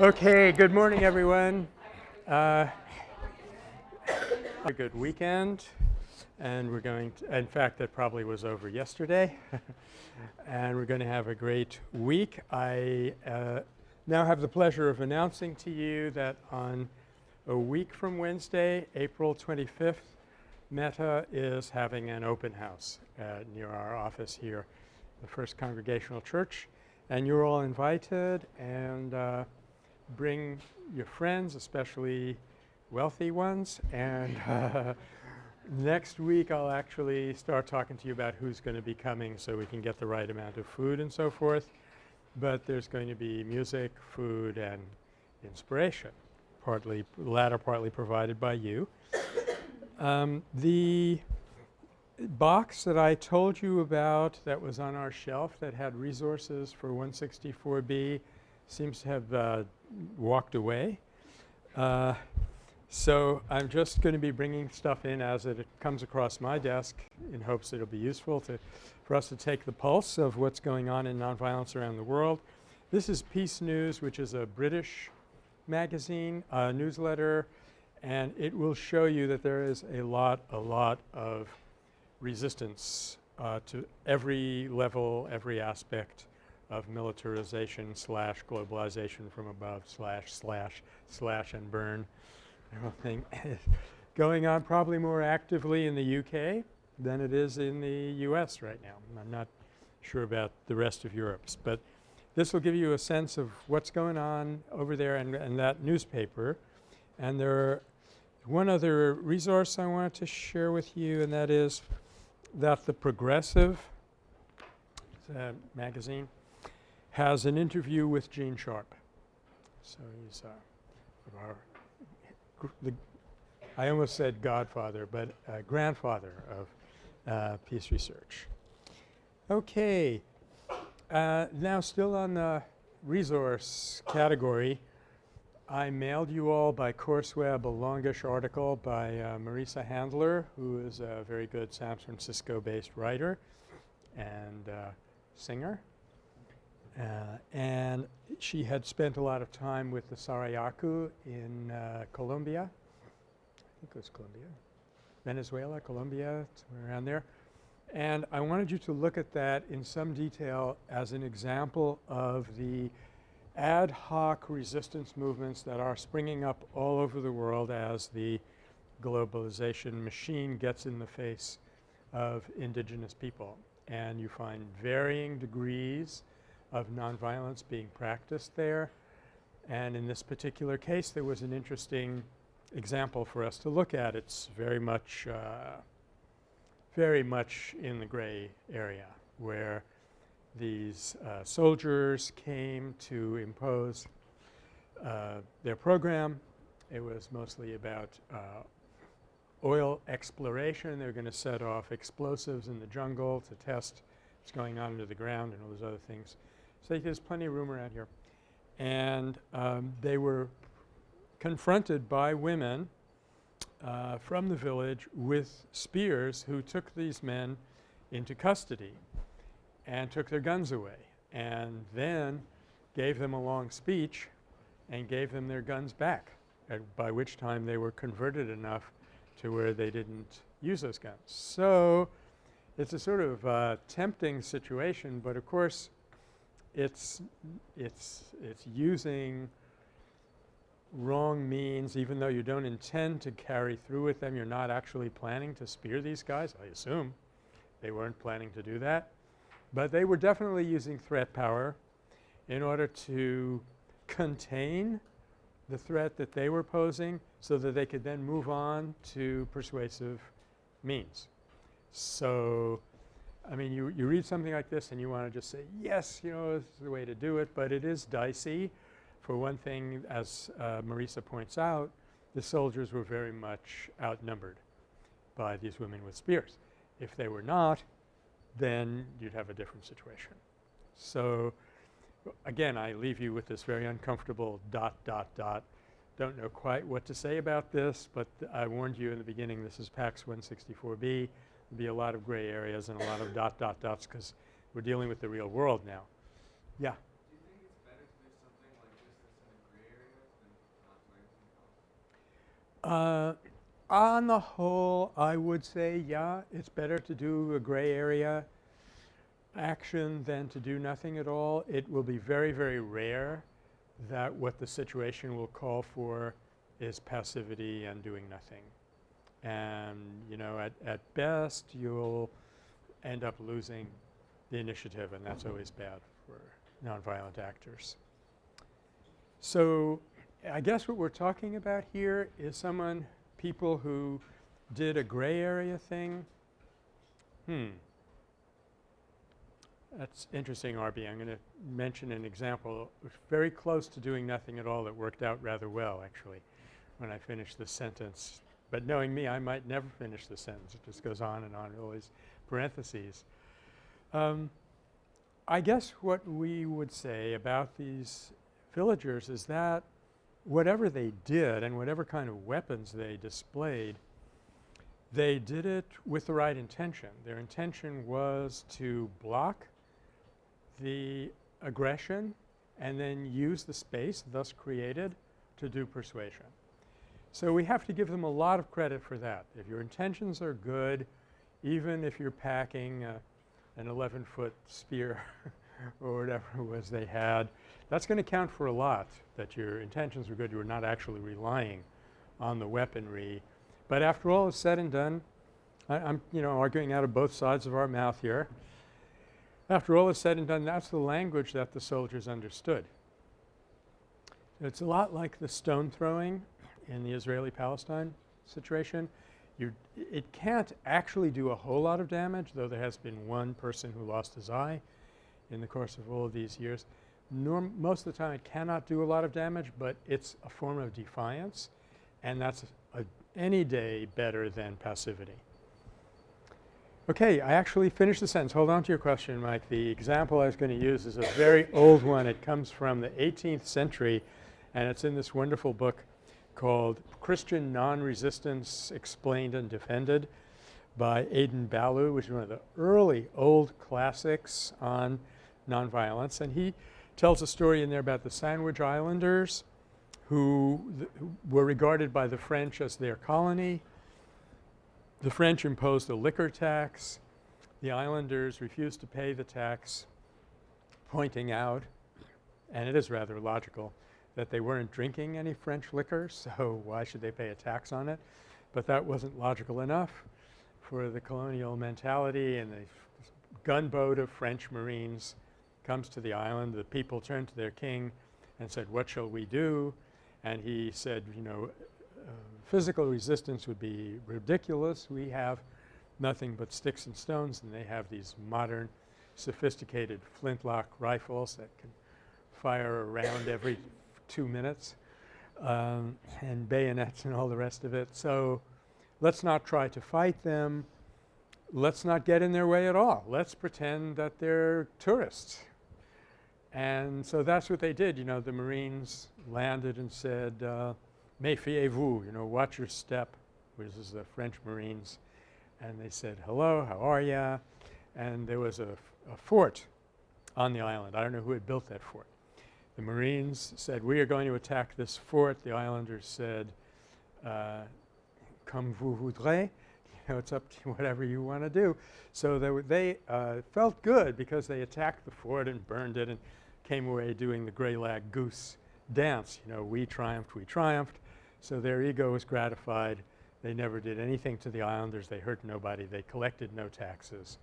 Okay, good morning everyone. Uh, a good weekend and we're going to, in fact that probably was over yesterday and we're going to have a great week. I uh, now have the pleasure of announcing to you that on a week from Wednesday, April 25th, Metta is having an open house uh, near our office here, the First Congregational Church and you're all invited and uh, bring your friends, especially wealthy ones. And uh, next week I'll actually start talking to you about who's going to be coming so we can get the right amount of food and so forth. But there's going to be music, food, and inspiration, partly latter partly provided by you. Um, the box that I told you about that was on our shelf that had resources for 164B seems to have uh, walked away. Uh, so I'm just going to be bringing stuff in as it comes across my desk in hopes it'll be useful to for us to take the pulse of what's going on in nonviolence around the world. This is Peace News which is a British magazine, uh, newsletter and it will show you that there is a lot, a lot of resistance uh, to every level, every aspect of militarization slash globalization from above slash slash slash and burn everything going on probably more actively in the UK than it is in the US right now. I'm not sure about the rest of Europe's, but this will give you a sense of what's going on over there and, and that newspaper. And there one other resource I wanted to share with you and that is that the Progressive magazine has an interview with Gene Sharp. So he's uh, our the I almost said godfather, but uh, grandfather of uh, peace research. Okay. Uh, now still on the resource category, I mailed you all by CourseWeb a longish article by uh, Marisa Handler who is a very good San Francisco based writer and uh, singer. Uh, and she had spent a lot of time with the Sarayaku in uh, Colombia. I think it was Colombia. Venezuela, Colombia, somewhere around there. And I wanted you to look at that in some detail as an example of the ad hoc resistance movements that are springing up all over the world as the globalization machine gets in the face of indigenous people. And you find varying degrees of nonviolence being practiced there. And in this particular case there was an interesting example for us to look at. It's very much uh, very much in the gray area where these uh, soldiers came to impose uh, their program. It was mostly about uh, oil exploration. They were going to set off explosives in the jungle to test what's going on under the ground and all those other things. So there's plenty of room around here. And um, they were confronted by women uh, from the village with spears who took these men into custody and took their guns away and then gave them a long speech and gave them their guns back by which time they were converted enough to where they didn't use those guns. So it's a sort of uh, tempting situation, but of course it's it's it's using wrong means even though you don't intend to carry through with them. You're not actually planning to spear these guys, I assume. They weren't planning to do that. But they were definitely using threat power in order to contain the threat that they were posing so that they could then move on to persuasive means. So I mean you, you read something like this and you want to just say yes you know this is the way to do it but it is dicey. For one thing as uh, Marisa points out the soldiers were very much outnumbered by these women with spears. If they were not then you'd have a different situation. So again I leave you with this very uncomfortable dot dot dot. Don't know quite what to say about this but I warned you in the beginning this is PACS 164B be a lot of gray areas and a lot of dot, dot, dots because we're dealing with the real world now. Yeah? Uh, On the whole, I would say, yeah, it's better to do a gray area action than to do nothing at all. It will be very, very rare that what the situation will call for is passivity and doing nothing. And, you know, at, at best you'll end up losing the initiative and that's always bad for nonviolent actors. So, I guess what we're talking about here is someone people who did a gray area thing. Hmm. That's interesting, RB. I'm going to mention an example very close to doing nothing at all that worked out rather well actually when I finished the sentence. But knowing me, I might never finish the sentence. It just goes on and on, always parentheses. Um, I guess what we would say about these villagers is that whatever they did and whatever kind of weapons they displayed, they did it with the right intention. Their intention was to block the aggression and then use the space thus created to do persuasion. So, we have to give them a lot of credit for that. If your intentions are good, even if you're packing uh, an 11 foot spear or whatever it was they had, that's going to count for a lot that your intentions were good. You were not actually relying on the weaponry. But after all is said and done, I, am you know arguing out of both sides of our mouth here. After all is said and done, that's the language that the soldiers understood. It's a lot like the stone throwing in the Israeli-Palestine situation. You it can't actually do a whole lot of damage, though there has been one person who lost his eye in the course of all of these years. Norm most of the time it cannot do a lot of damage, but it's a form of defiance and that's a, any day better than passivity. Okay, I actually finished the sentence. Hold on to your question, Mike. The example I was going to use is a very old one. It comes from the 18th century and it's in this wonderful book called Christian Non-Resistance Explained and Defended by Adin Ballou, which is one of the early old classics on nonviolence. And he tells a story in there about the Sandwich Islanders who, who were regarded by the French as their colony. The French imposed a liquor tax. The islanders refused to pay the tax, pointing out, and it is rather logical, that they weren't drinking any French liquor, so why should they pay a tax on it? But that wasn't logical enough for the colonial mentality and the gunboat of French Marines comes to the island. The people turned to their king and said, what shall we do? And he said, you know, uh, physical resistance would be ridiculous. We have nothing but sticks and stones and they have these modern sophisticated flintlock rifles that can fire around every two minutes um, and bayonets and all the rest of it. So, let's not try to fight them. Let's not get in their way at all. Let's pretend that they're tourists and so that's what they did. You know, the Marines landed and said, uh, méfiez-vous, you know, watch your step, which is the French Marines. And they said, hello, how are ya? And there was a, a fort on the island. I don't know who had built that fort. The Marines said, we are going to attack this fort. The islanders said, uh, comme vous voudrez. You know, it's up to whatever you want to do. So they, they uh, felt good because they attacked the fort and burned it and came away doing the gray lag goose dance. You know, we triumphed, we triumphed. So their ego was gratified. They never did anything to the islanders. They hurt nobody. They collected no taxes.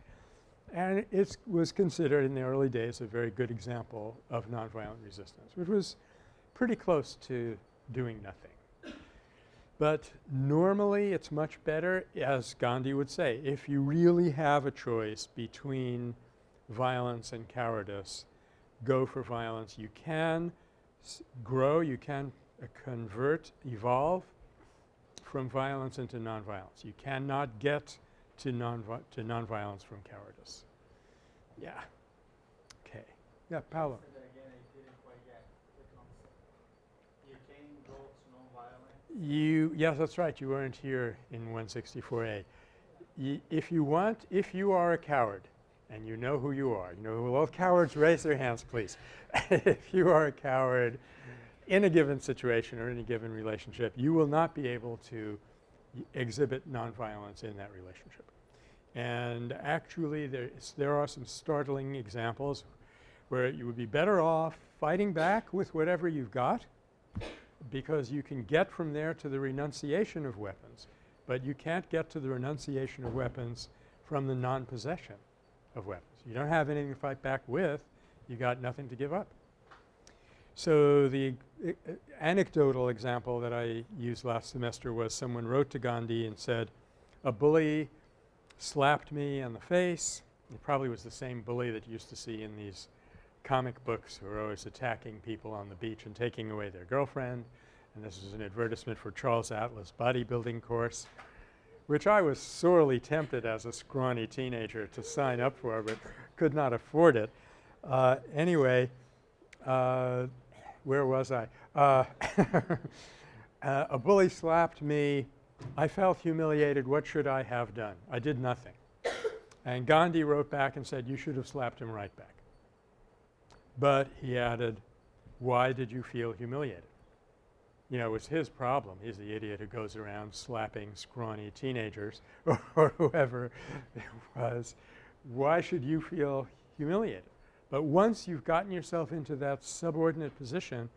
And it was considered in the early days a very good example of nonviolent resistance, which was pretty close to doing nothing. But normally it's much better, as Gandhi would say, if you really have a choice between violence and cowardice, go for violence. You can grow, you can uh, convert, evolve from violence into nonviolence. You cannot get to, non to nonviolence from cowardice. Yeah. Okay. Yeah, Paolo. You, yes, that's right. You weren't here in 164A. Y if you want, if you are a coward, and you know who you are. You know, all cowards raise their hands, please. if you are a coward, in a given situation or in a given relationship, you will not be able to exhibit nonviolence in that relationship. And actually there are some startling examples where you would be better off fighting back with whatever you've got because you can get from there to the renunciation of weapons, but you can't get to the renunciation of weapons from the non-possession of weapons. You don't have anything to fight back with, you got nothing to give up. So the uh, anecdotal example that I used last semester was someone wrote to Gandhi and said, a bully slapped me on the face. It probably was the same bully that you used to see in these comic books who were always attacking people on the beach and taking away their girlfriend. And this is an advertisement for Charles Atlas bodybuilding course, which I was sorely tempted as a scrawny teenager to sign up for but could not afford it. Uh, anyway, uh, where was I? Uh, uh, a bully slapped me. I felt humiliated. What should I have done? I did nothing. And Gandhi wrote back and said, you should have slapped him right back. But he added, why did you feel humiliated? You know, it was his problem. He's the idiot who goes around slapping scrawny teenagers or whoever it was. Why should you feel humiliated? But once you've gotten yourself into that subordinate position,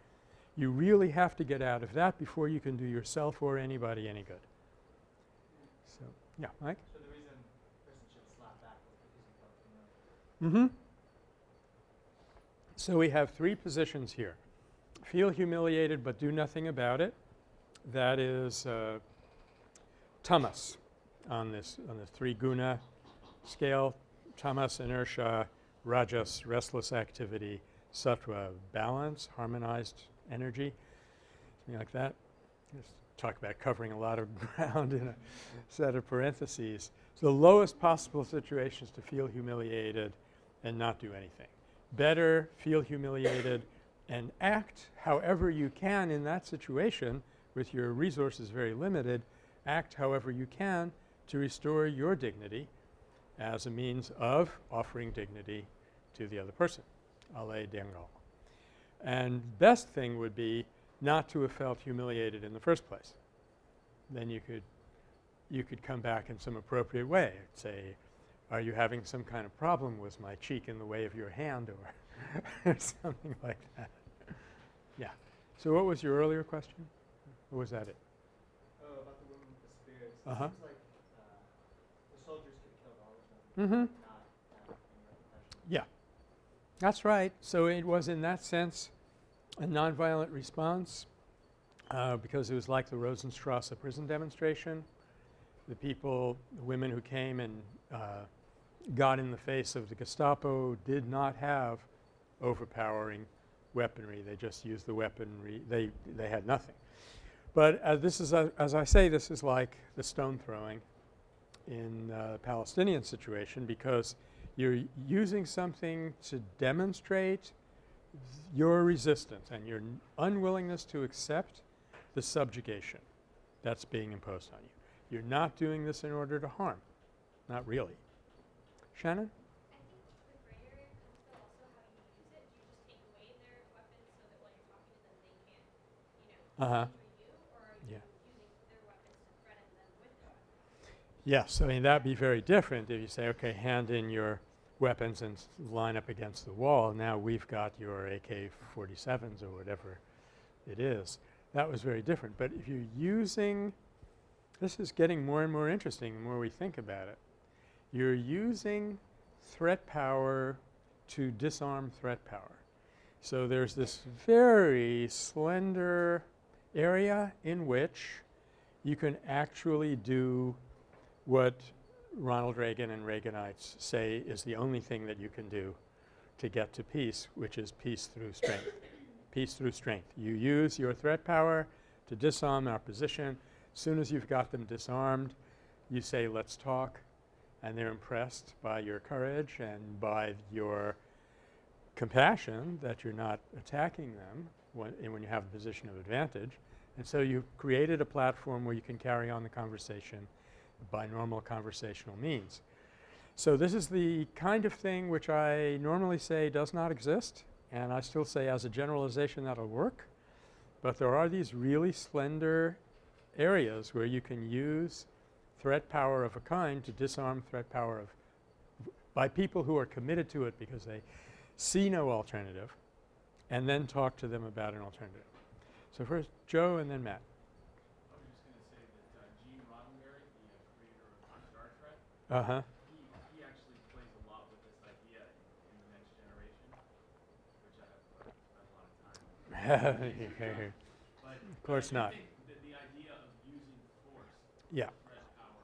you really have to get out of that before you can do yourself or anybody any good. Yeah, Mike? So the reason person should slap back is because you Mm-hmm. So we have three positions here. Feel humiliated but do nothing about it. That is uh, tamas on this on the three guna scale. Tamas, inertia, rajas, restless activity, sattva, balance, harmonized energy, something like that. Just talk about covering a lot of ground in a set of parentheses. The lowest possible situation is to feel humiliated and not do anything. Better feel humiliated and act however you can in that situation with your resources very limited, act however you can to restore your dignity as a means of offering dignity to the other person, ale dengal. And best thing would be not to have felt humiliated in the first place. Then you could you could come back in some appropriate way, say, are you having some kind of problem? Was my cheek in the way of your hand or something like that? Yeah. So what was your earlier question? Or was that it? Oh, about the woman with the spears. Uh-huh. seems like uh, the soldiers could all of them, Mm-hmm. not uh. Yeah. That's right. So it was in that sense a nonviolent response uh, because it was like the Rosenstrasse prison demonstration. The people, the women who came and uh, got in the face of the Gestapo did not have overpowering weaponry. They just used the weaponry. They, they had nothing. But uh, this is, uh, as I say, this is like the stone throwing in uh, the Palestinian situation because you're using something to demonstrate your resistance and your unwillingness to accept the subjugation that's being imposed on you. You're not doing this in order to harm. Not really. Shannon? That Uh-huh. Yeah. Yes. I mean, that'd be very different if you say, okay, hand in your weapons and line up against the wall. Now we've got your AK-47s or whatever it is. That was very different. But if you're using – this is getting more and more interesting the more we think about it. You're using threat power to disarm threat power. So there's this very slender area in which you can actually do what Ronald Reagan and Reaganites say is the only thing that you can do to get to peace, which is peace through strength. peace through strength. You use your threat power to disarm our position. As soon as you've got them disarmed, you say, let's talk, and they're impressed by your courage and by your compassion that you're not attacking them when, eh, when you have a position of advantage. And so you've created a platform where you can carry on the conversation by normal conversational means. So this is the kind of thing which I normally say does not exist and I still say as a generalization that'll work But there are these really slender areas where you can use threat power of a kind to disarm threat power of by people who are committed to it because they see no alternative and then talk to them about an alternative. So first Joe and then Matt. I was just gonna say that uh, Gene Roddenberry, the uh, creator of Star Trek, Uh-huh. he, he actually plays a lot with this idea in, in the next generation, which I have uh, spent a lot of time on. But Of course not. that the idea of using force, Yeah. threat power,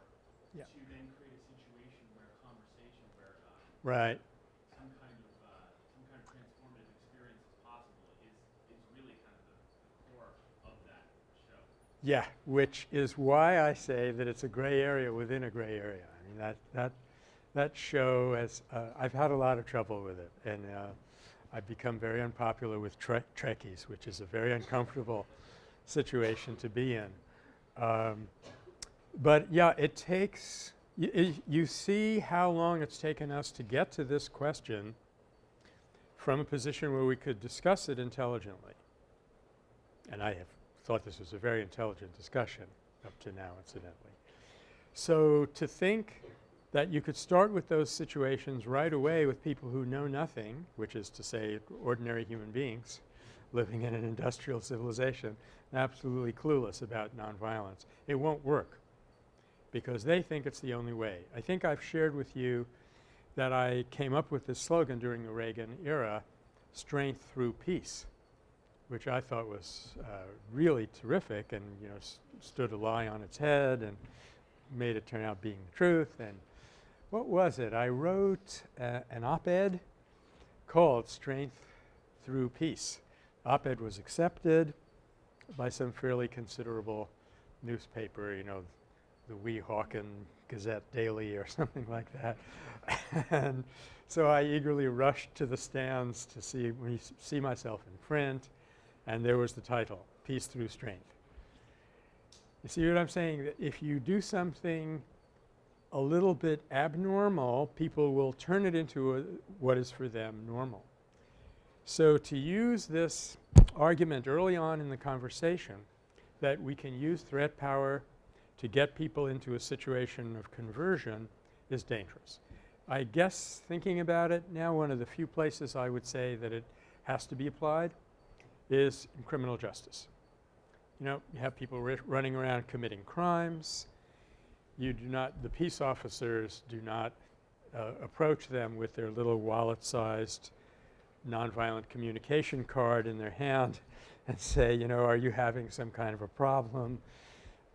Yeah. to then create a situation where conversation, where uh, Right. some kind of uh, some kind of transformative experience is possible, is is really kind of the, the core of that show. Yeah, which is why I say that it's a gray area within a gray area. Mean that that that show has uh, I've had a lot of trouble with it, and uh, I've become very unpopular with tre- Trekkies, which is a very uncomfortable situation to be in. Um, but yeah, it takes you see how long it's taken us to get to this question from a position where we could discuss it intelligently. And I have thought this was a very intelligent discussion up to now incidentally. So to think that you could start with those situations right away with people who know nothing, which is to say ordinary human beings living in an industrial civilization, absolutely clueless about nonviolence, it won't work because they think it's the only way. I think I've shared with you that I came up with this slogan during the Reagan era, strength through peace which I thought was uh, really terrific and, you know, stood a lie on its head and made it turn out being the truth. And what was it? I wrote uh, an op-ed called Strength Through Peace. Op-ed was accepted by some fairly considerable newspaper, you know, the Weehawken Gazette Daily or something like that. and so I eagerly rushed to the stands to see, see myself in print and there was the title, Peace Through Strength. You see what I'm saying? That if you do something a little bit abnormal, people will turn it into a, what is for them normal. So to use this argument early on in the conversation that we can use threat power to get people into a situation of conversion is dangerous. I guess thinking about it now, one of the few places I would say that it has to be applied is in criminal justice. You know, you have people running around committing crimes. You do not, the peace officers do not uh, approach them with their little wallet-sized nonviolent communication card in their hand and say, you know, are you having some kind of a problem?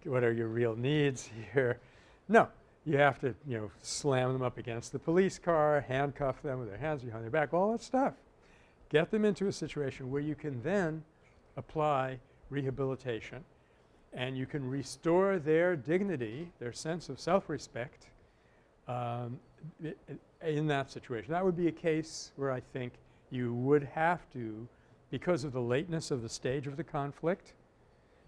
What are your real needs here? No, you have to, you know, slam them up against the police car, handcuff them with their hands behind their back, all that stuff get them into a situation where you can then apply rehabilitation and you can restore their dignity, their sense of self-respect um, in that situation. That would be a case where I think you would have to, because of the lateness of the stage of the conflict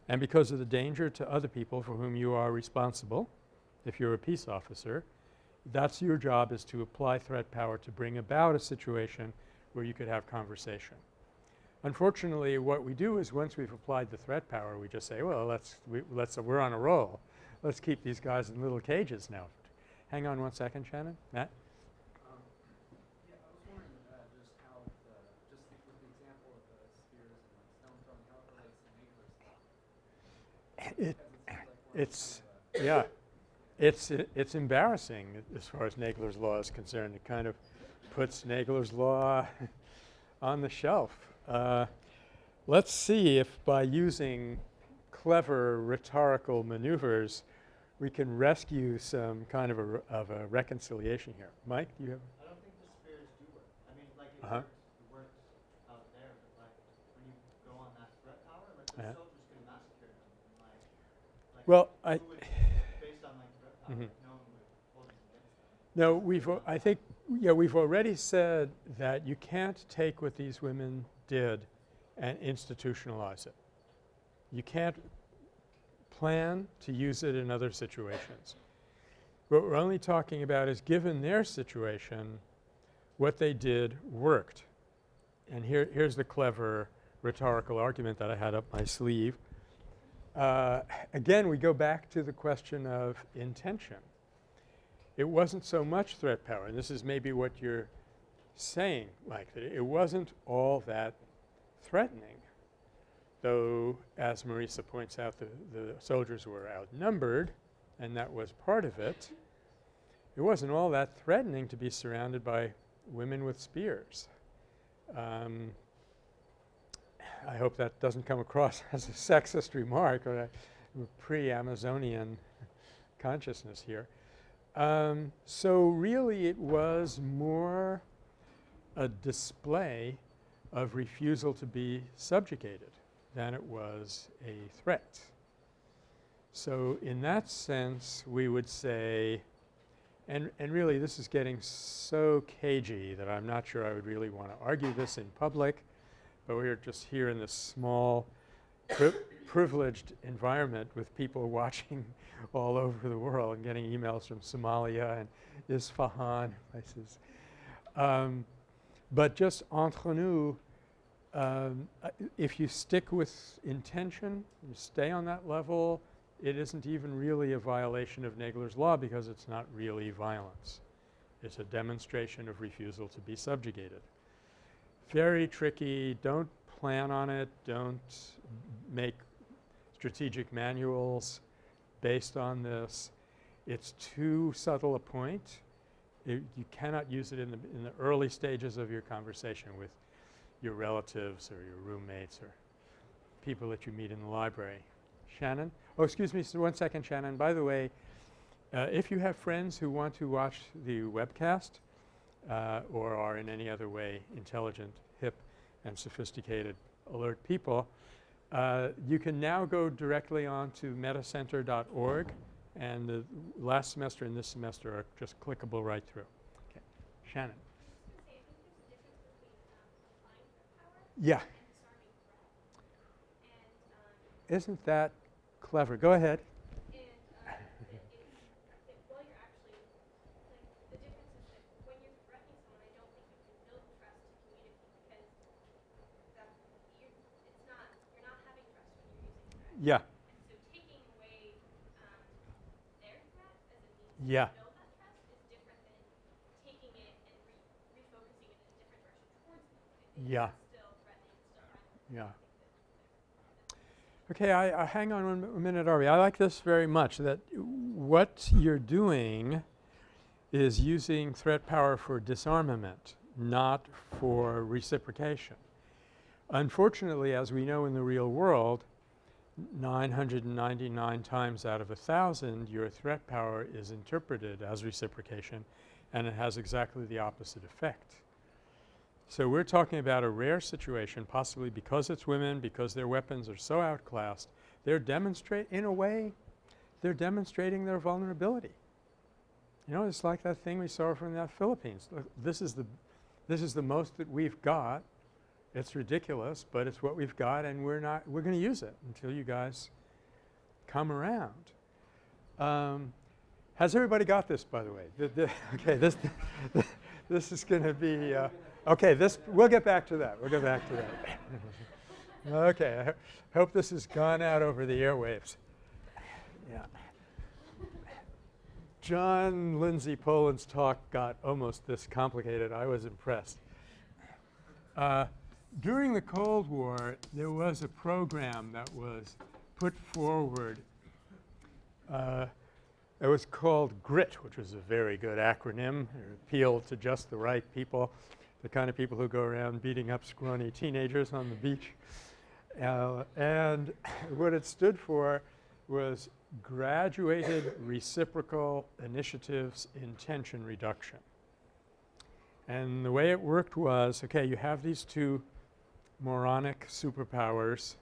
and because of the danger to other people for whom you are responsible, if you're a peace officer, that's your job is to apply threat power to bring about a situation where you could have conversation. Unfortunately, what we do is once we've applied the threat power, we just say, well, let's, we, let's, we're on a roll. Let's keep these guys in little cages now. Hang on one second, Shannon. Matt? Um, yeah, I was wondering, uh, just how the, just the- with the example of the spears and like stone throwing, how it relates to Nagler's law. It, Because it seems like we're it's, a- yeah. It's, i- it's embarrassing as far as Nagler's Law is concerned. It kind of puts Nagler's Law on the shelf. Uh, let's see if by using clever rhetorical maneuvers we can rescue some kind of a, of a reconciliation here. Mike, do you have? I don't think the spears do work. I mean, like it Uh-huh. works, it works out there, but like when you go on that threat power, like the Uh-huh. soldiers could massacre them and like, like Well, I, would, based on like threat power, no one would hold it against them. No, we've, I think, yeah, we've already said that you can't take what these women did and institutionalize it. You can't plan to use it in other situations. What we're only talking about is given their situation, what they did worked. And here, here's the clever rhetorical argument that I had up my sleeve. Uh, again, we go back to the question of intention. It wasn't so much threat power, and this is maybe what you're saying, like that it wasn't all that threatening. Though, as Marisa points out, the, the soldiers were outnumbered, and that was part of it. It wasn't all that threatening to be surrounded by women with spears. Um, I hope that doesn't come across as a sexist remark or a pre-Amazonian consciousness here. Um, so really it was more a display of refusal to be subjugated than it was a threat. So in that sense we would say and, and really this is getting so cagey that I'm not sure I would really want to argue this in public, but we're just here in this small pri privileged environment with people watching all over the world and getting emails from Somalia and Isfahan places. Um, but just entre nous, um, uh, if you stick with intention, you stay on that level, it isn't even really a violation of Nagler's law because it's not really violence. It's a demonstration of refusal to be subjugated. Very tricky. Don't plan on it. Don't make strategic manuals based on this. It's too subtle a point. It, you cannot use it in the, in the early stages of your conversation with your relatives or your roommates or people that you meet in the library. Shannon? Oh, excuse me one second, Shannon. By the way, uh, if you have friends who want to watch the webcast uh, or are in any other way intelligent, hip, and sophisticated alert people, uh, you can now go directly on to mettacenter.org and the last semester and this semester are just clickable right through. Okay. Shannon. Yeah. Isn't that clever? Go ahead. And it, it, it, well, you're actually like the difference is that when you're threatening someone, I don't think you can build trust to communicate because that you it's not you're not having trust when you're using threat. Yeah. And so taking away um, their threat as a means Yeah. to build that trust is different than taking it and re- refocusing it in a different direction towards them. I Yeah. that's still threatening, it's still violent. Yeah. Okay, I, I hang on one mi- minute, Arby. I like this very much, that what you're doing is using threat power for disarmament, not for reciprocation. Unfortunately, as we know in the real world, 999 times out of a thousand your threat power is interpreted as reciprocation and it has exactly the opposite effect. So we're talking about a rare situation possibly because it's women, because their weapons are so outclassed, they're demonstrate in a way, they're demonstrating their vulnerability. You know, it's like that thing we saw from the Philippines. Look, this is the this is the most that we've got. It's ridiculous, but it's what we've got and we're not we're going to use it until you guys come around. Um, has everybody got this by the way? The, the okay, this this is going to be uh, Okay, this we'll get back to that. We'll get back to that. okay, I ho hope this has gone out over the airwaves. Yeah. John Lindsay Poland's talk got almost this complicated. I was impressed. Uh, during the Cold War, there was a program that was put forward. Uh, it was called GRIT, which was a very good acronym. It appealed to just the right people the kind of people who go around beating up scrawny teenagers on the beach. Uh, and what it stood for was graduated reciprocal initiatives in Tension reduction. And the way it worked was, okay, you have these two moronic superpowers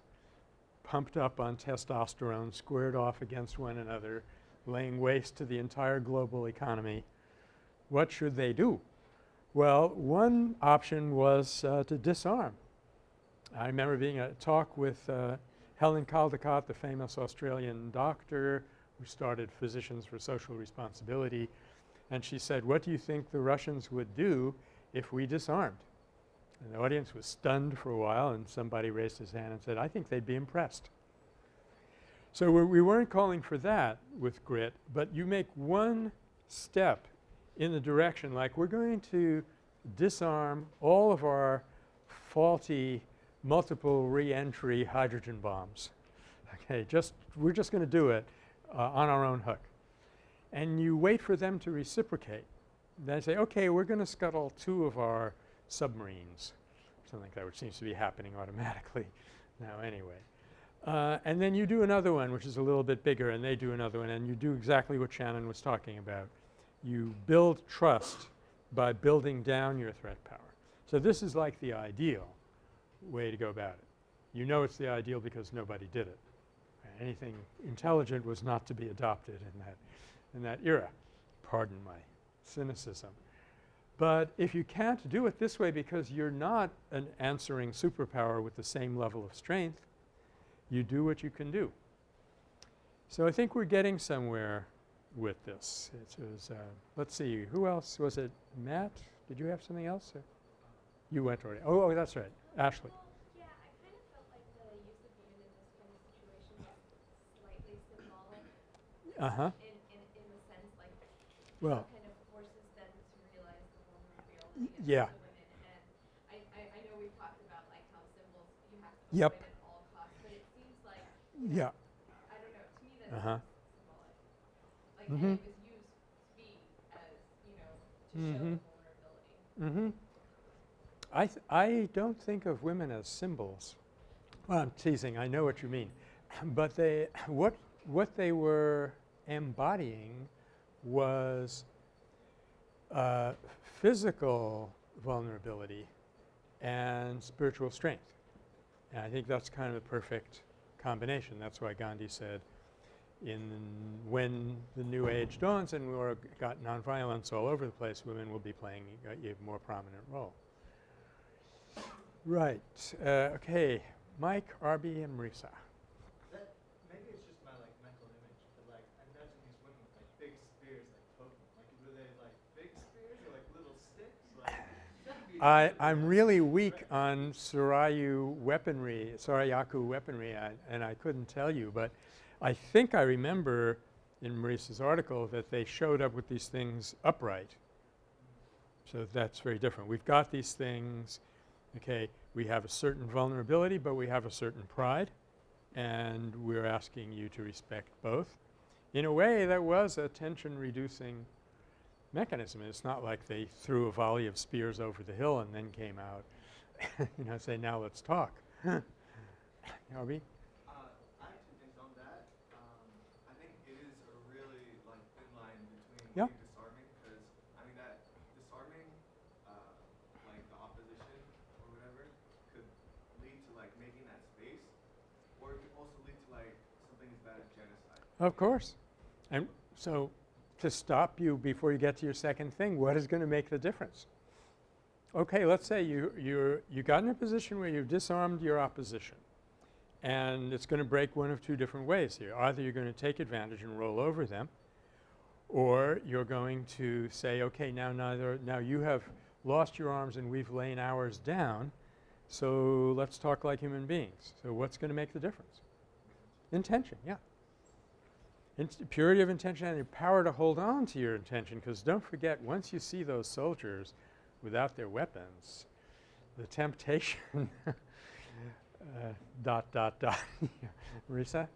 pumped up on testosterone, squared off against one another, laying waste to the entire global economy. What should they do? Well, one option was uh, to disarm. I remember being at a talk with uh, Helen Caldicott, the famous Australian doctor who started Physicians for Social Responsibility, and she said, what do you think the Russians would do if we disarmed? And the audience was stunned for a while and somebody raised his hand and said, I think they'd be impressed. So we're, we weren't calling for that with grit, but you make one step in the direction like we're going to disarm all of our faulty multiple reentry hydrogen bombs. Okay, just we're just going to do it uh, on our own hook. And you wait for them to reciprocate. Then say, okay, we're going to scuttle two of our submarines, something like that, which seems to be happening automatically now anyway. Uh, and then you do another one which is a little bit bigger and they do another one and you do exactly what Shannon was talking about. You build trust by building down your threat power. So this is like the ideal way to go about it. You know it's the ideal because nobody did it. Anything intelligent was not to be adopted in that in that era. Pardon my cynicism. But if you can't do it this way because you're not an answering superpower with the same level of strength, you do what you can do. So I think we're getting somewhere with this. It was, uh, let's see, who else? Was it Matt? Did you have something else? Or? You went already. Oh, oh, that's right. Ashley. Well, yeah, I kind of felt like the use of unit in this kind of situation was slightly symbolic Uh-huh. in, in, in the sense like Well, it kind of forces them to realize the vulnerability of yeah. the women. And I, I, I know we've talked about like how symbols you have to Yep. avoid at all costs, but it seems like yeah. I don't know. To me, Uh-huh. symbolic. Like, Mhm. it was used to be as you know to Mhm. show vulnerability. Mm-hmm. I I don't think of women as symbols. Well, I'm teasing. I know what you mean. but they what what they were embodying was uh, physical vulnerability and spiritual strength. And I think that's kind of the perfect combination. That's why Gandhi said in when the new age dawns and we've got nonviolence all over the place, women will be playing a more prominent role. Right. Uh, okay. Mike, Arby, and Marisa. That, maybe it's just my like mental image, but like I imagine these women with like big spears like poking. Like were they like big spears or like little sticks? Like that'd be I, I'm really weak on Sarayu weaponry, Sarayaku weaponry, I, and I couldn't tell you, but I think I remember in Marisa's article that they showed up with these things upright. So that's very different. We've got these things, okay, we have a certain vulnerability, but we have a certain pride, and we're asking you to respect both. In a way, that was a tension-reducing mechanism. It's not like they threw a volley of spears over the hill and then came out, you know, say, now let's talk. Arby? Uh, I have two things on that. Um, I think it is really like thin line between Yeah. disarming, because I mean that disarming, uh, like the opposition or whatever, could lead to like making that space, or it could also lead to like something as bad as genocide. Of course. And so to stop you before you get to your second thing, what is going to make the difference? Okay, let's say you you're you got in a position where you've disarmed your opposition. And it's going to break one of two different ways here. Either you're going to take advantage and roll over them, or you're going to say, okay, now neither now you have lost your arms and we've lain ours down, so let's talk like human beings. So what's going to make the difference? Intention, yeah. Purity of intention and your power to hold on to your intention because don't forget once you see those soldiers without their weapons, the temptation uh, dot dot dot. Marisa?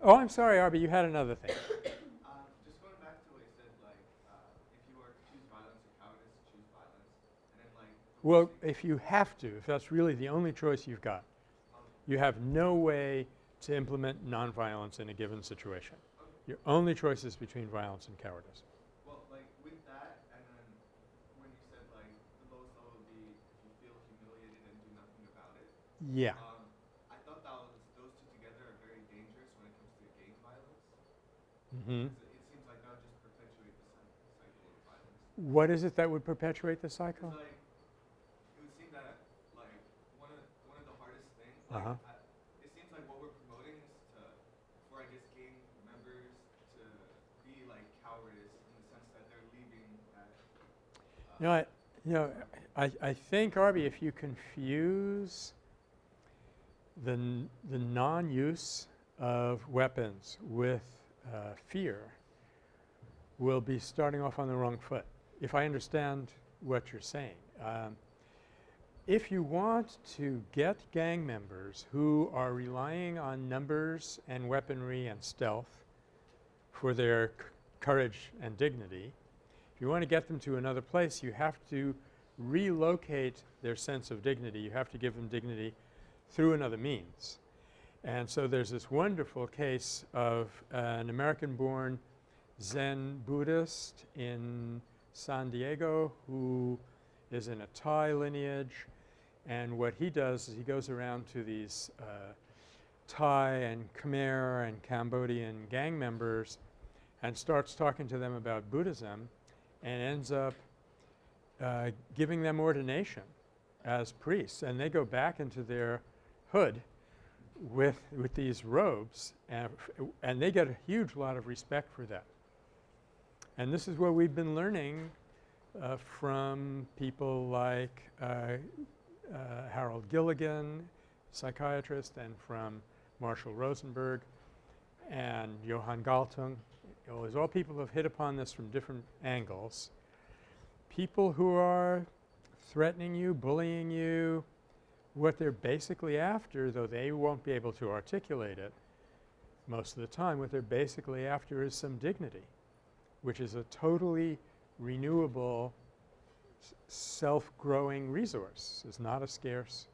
Oh, I'm sorry, Arby, you had another thing. Um, just going back to what you said, like uh, if you were to choose violence or cowardice, choose violence, and then like. the Well, if you have to, if that's really the only choice you've got, you have no way to implement nonviolence in a given situation. Your only choice is between violence and cowardice. Well, like with that, and then when you said like the lowest level would be if you feel humiliated and do nothing about it. Yeah. Um, I thought that was those two together are very dangerous when it comes to gang violence. Mm -hmm. It, it seems like that would just perpetuate the cycle of violence. What is it that would perpetuate the cycle? like it would seem that like one of one of the hardest things. Like, Uh-huh. I, it seems like what we're promoting is to for I guess gang members to be like cowardice in the sense that they're leaving that. Uh, You know, I, You know, I, I think, Arby, if you confuse the, the non-use of weapons with uh, fear, we'll be starting off on the wrong foot, if I understand what you're saying. Um, if you want to get gang members who are relying on numbers and weaponry and stealth for their courage and dignity, you want to get them to another place, you have to relocate their sense of dignity. You have to give them dignity through another means. And so there's this wonderful case of an American-born Zen Buddhist in San Diego who is in a Thai lineage. And what he does is he goes around to these uh, Thai and Khmer and Cambodian gang members and starts talking to them about Buddhism and ends up uh, giving them ordination as priests. And they go back into their hood with, with these robes and, and they get a huge lot of respect for that. And this is what we've been learning uh, from people like uh, uh, Harold Gilligan, psychiatrist, and from Marshall Rosenberg and Johan Galtung. You know, Those all people have hit upon this from different angles. People who are threatening you, bullying you, what they're basically after, though they won't be able to articulate it most of the time, what they're basically after is some dignity, which is a totally renewable, self-growing resource. It's not a scarce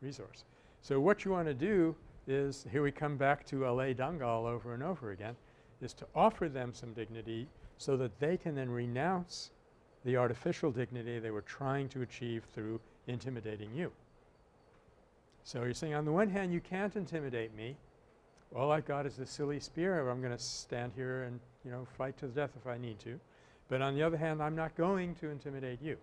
resource. So what you want to do is, here we come back to LA Dangal over and over again, is to offer them some dignity so that they can then renounce the artificial dignity they were trying to achieve through intimidating you. So you're saying on the one hand you can't intimidate me. All I've got is this silly spear. I'm going to stand here and, you know, fight to the death if I need to. But on the other hand, I'm not going to intimidate you.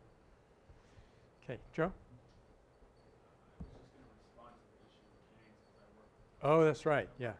Okay, Joe? I was just gonna respond to the issue of gangs because I work with Oh, that's right. Yeah.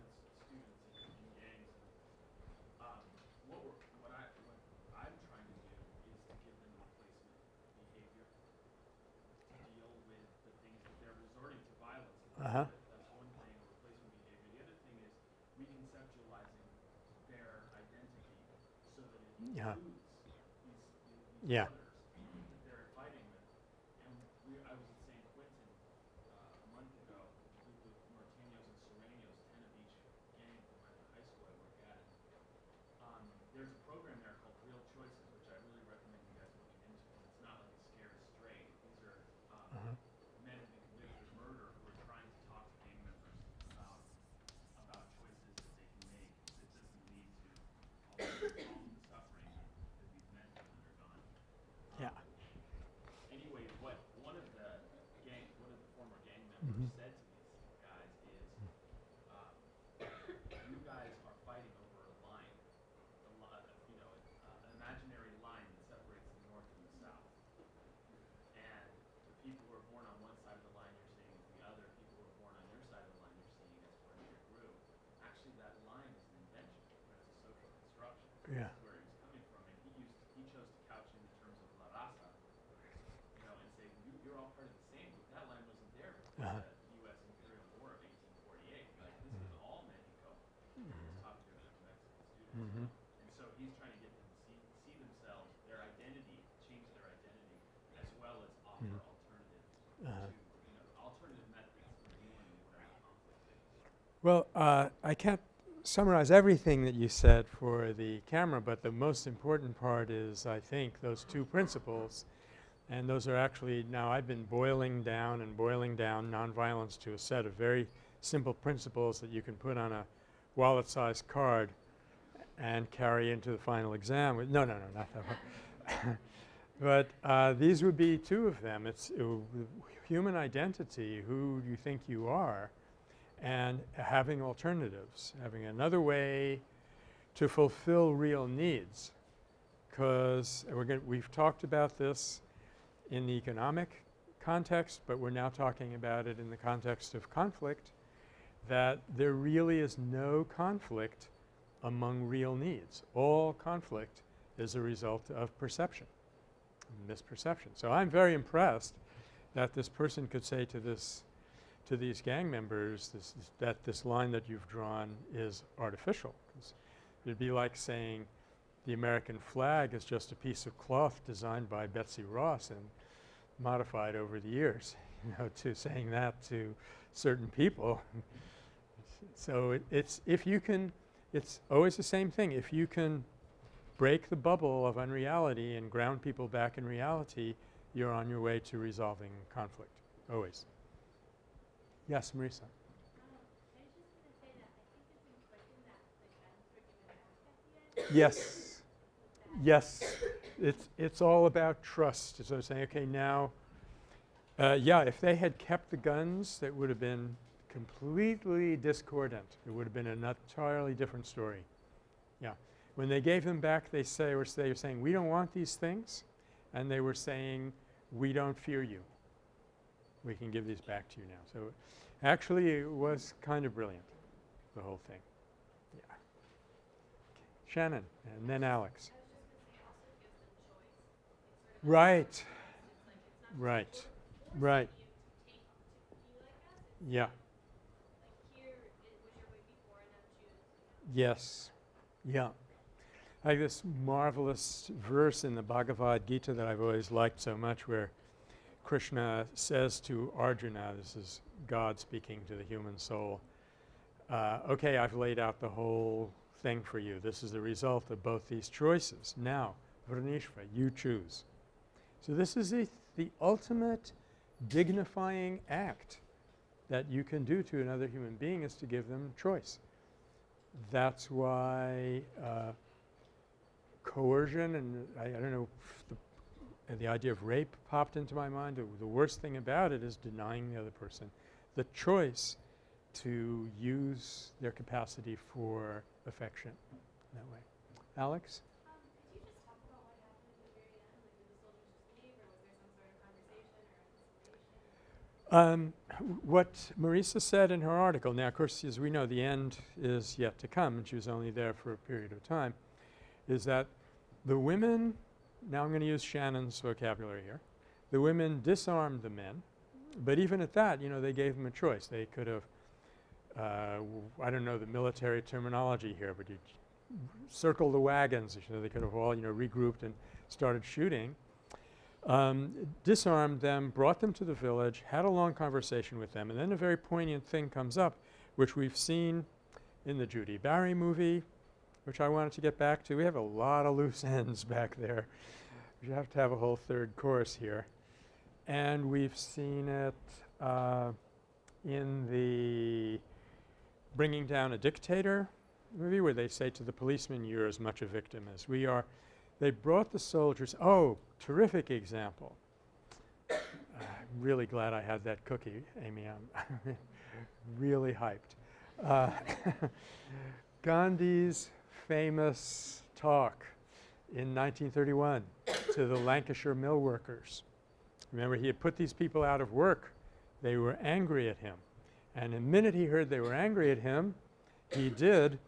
Well, uh, I can't summarize everything that you said for the camera, but the most important part is, I think, those two principles. And those are actually, now I've been boiling down and boiling down nonviolence to a set of very simple principles that you can put on a wallet-sized card and carry into the final exam. No, no, no, not that one. but uh, these would be two of them. It's uh, human identity, who you think you are, and having alternatives, having another way to fulfill real needs. Because we've talked about this in the economic context, but we're now talking about it in the context of conflict, that there really is no conflict among real needs. All conflict is a result of perception. misperception. So I'm very impressed that this person could say to this to these gang members this, this that this line that you've drawn is artificial. it'd be like saying the American flag is just a piece of cloth designed by Betsy Ross and modified over the years, you know, to saying that to certain people. so it, it's if you can it's always the same thing. If you can break the bubble of unreality and ground people back in reality, you're on your way to resolving conflict, always. Yes, Marisa. Yes. Yes. It's, it's all about trust. So saying, okay, now, uh, yeah, if they had kept the guns, that would have been completely discordant. It would have been an entirely different story. Yeah. When they gave them back, they say, or they were saying, we don't want these things. And they were saying, we don't fear you. We can give these back to you now. So actually it was kind of brilliant, the whole thing. Yeah. Okay. Shannon and then Alex. Right. Right. Right. Yeah. Yes. Yeah. I have this marvelous verse in the Bhagavad Gita that I've always liked so much where Krishna says to Arjuna, this is God speaking to the human soul, uh, okay, I've laid out the whole thing for you. This is the result of both these choices. Now, Vrinishva, you choose. So this is the, the ultimate dignifying act that you can do to another human being is to give them choice. That's why uh, coercion and I, I don't know the, the, idea of rape popped into my mind. The, the worst thing about it is denying the other person the choice to use their capacity for affection that way. Alex? Um, what Marisa said in her article, now of course as we know the end is yet to come and she was only there for a period of time, is that the women, now I'm going to use Shannon's vocabulary here, the women disarmed the men, but even at that, you know, they gave them a choice. They could have, uh, I don't know the military terminology here, but you circle the wagons, you know, they could have all, you know, regrouped and started shooting um, disarmed them, brought them to the village, had a long conversation with them, and then a very poignant thing comes up, which we've seen in the Judy Barry movie, which I wanted to get back to. We have a lot of loose ends back there. We have to have a whole third course here. And we've seen it uh, in the Bringing Down a Dictator movie where they say to the policeman, you're as much a victim as we are. They brought the soldiers – oh, terrific example. I'm really glad I had that cookie, Amy. I'm really hyped. Uh, Gandhi's famous talk in 1931 to the Lancashire mill workers. Remember, he had put these people out of work. They were angry at him. And the minute he heard they were angry at him, he did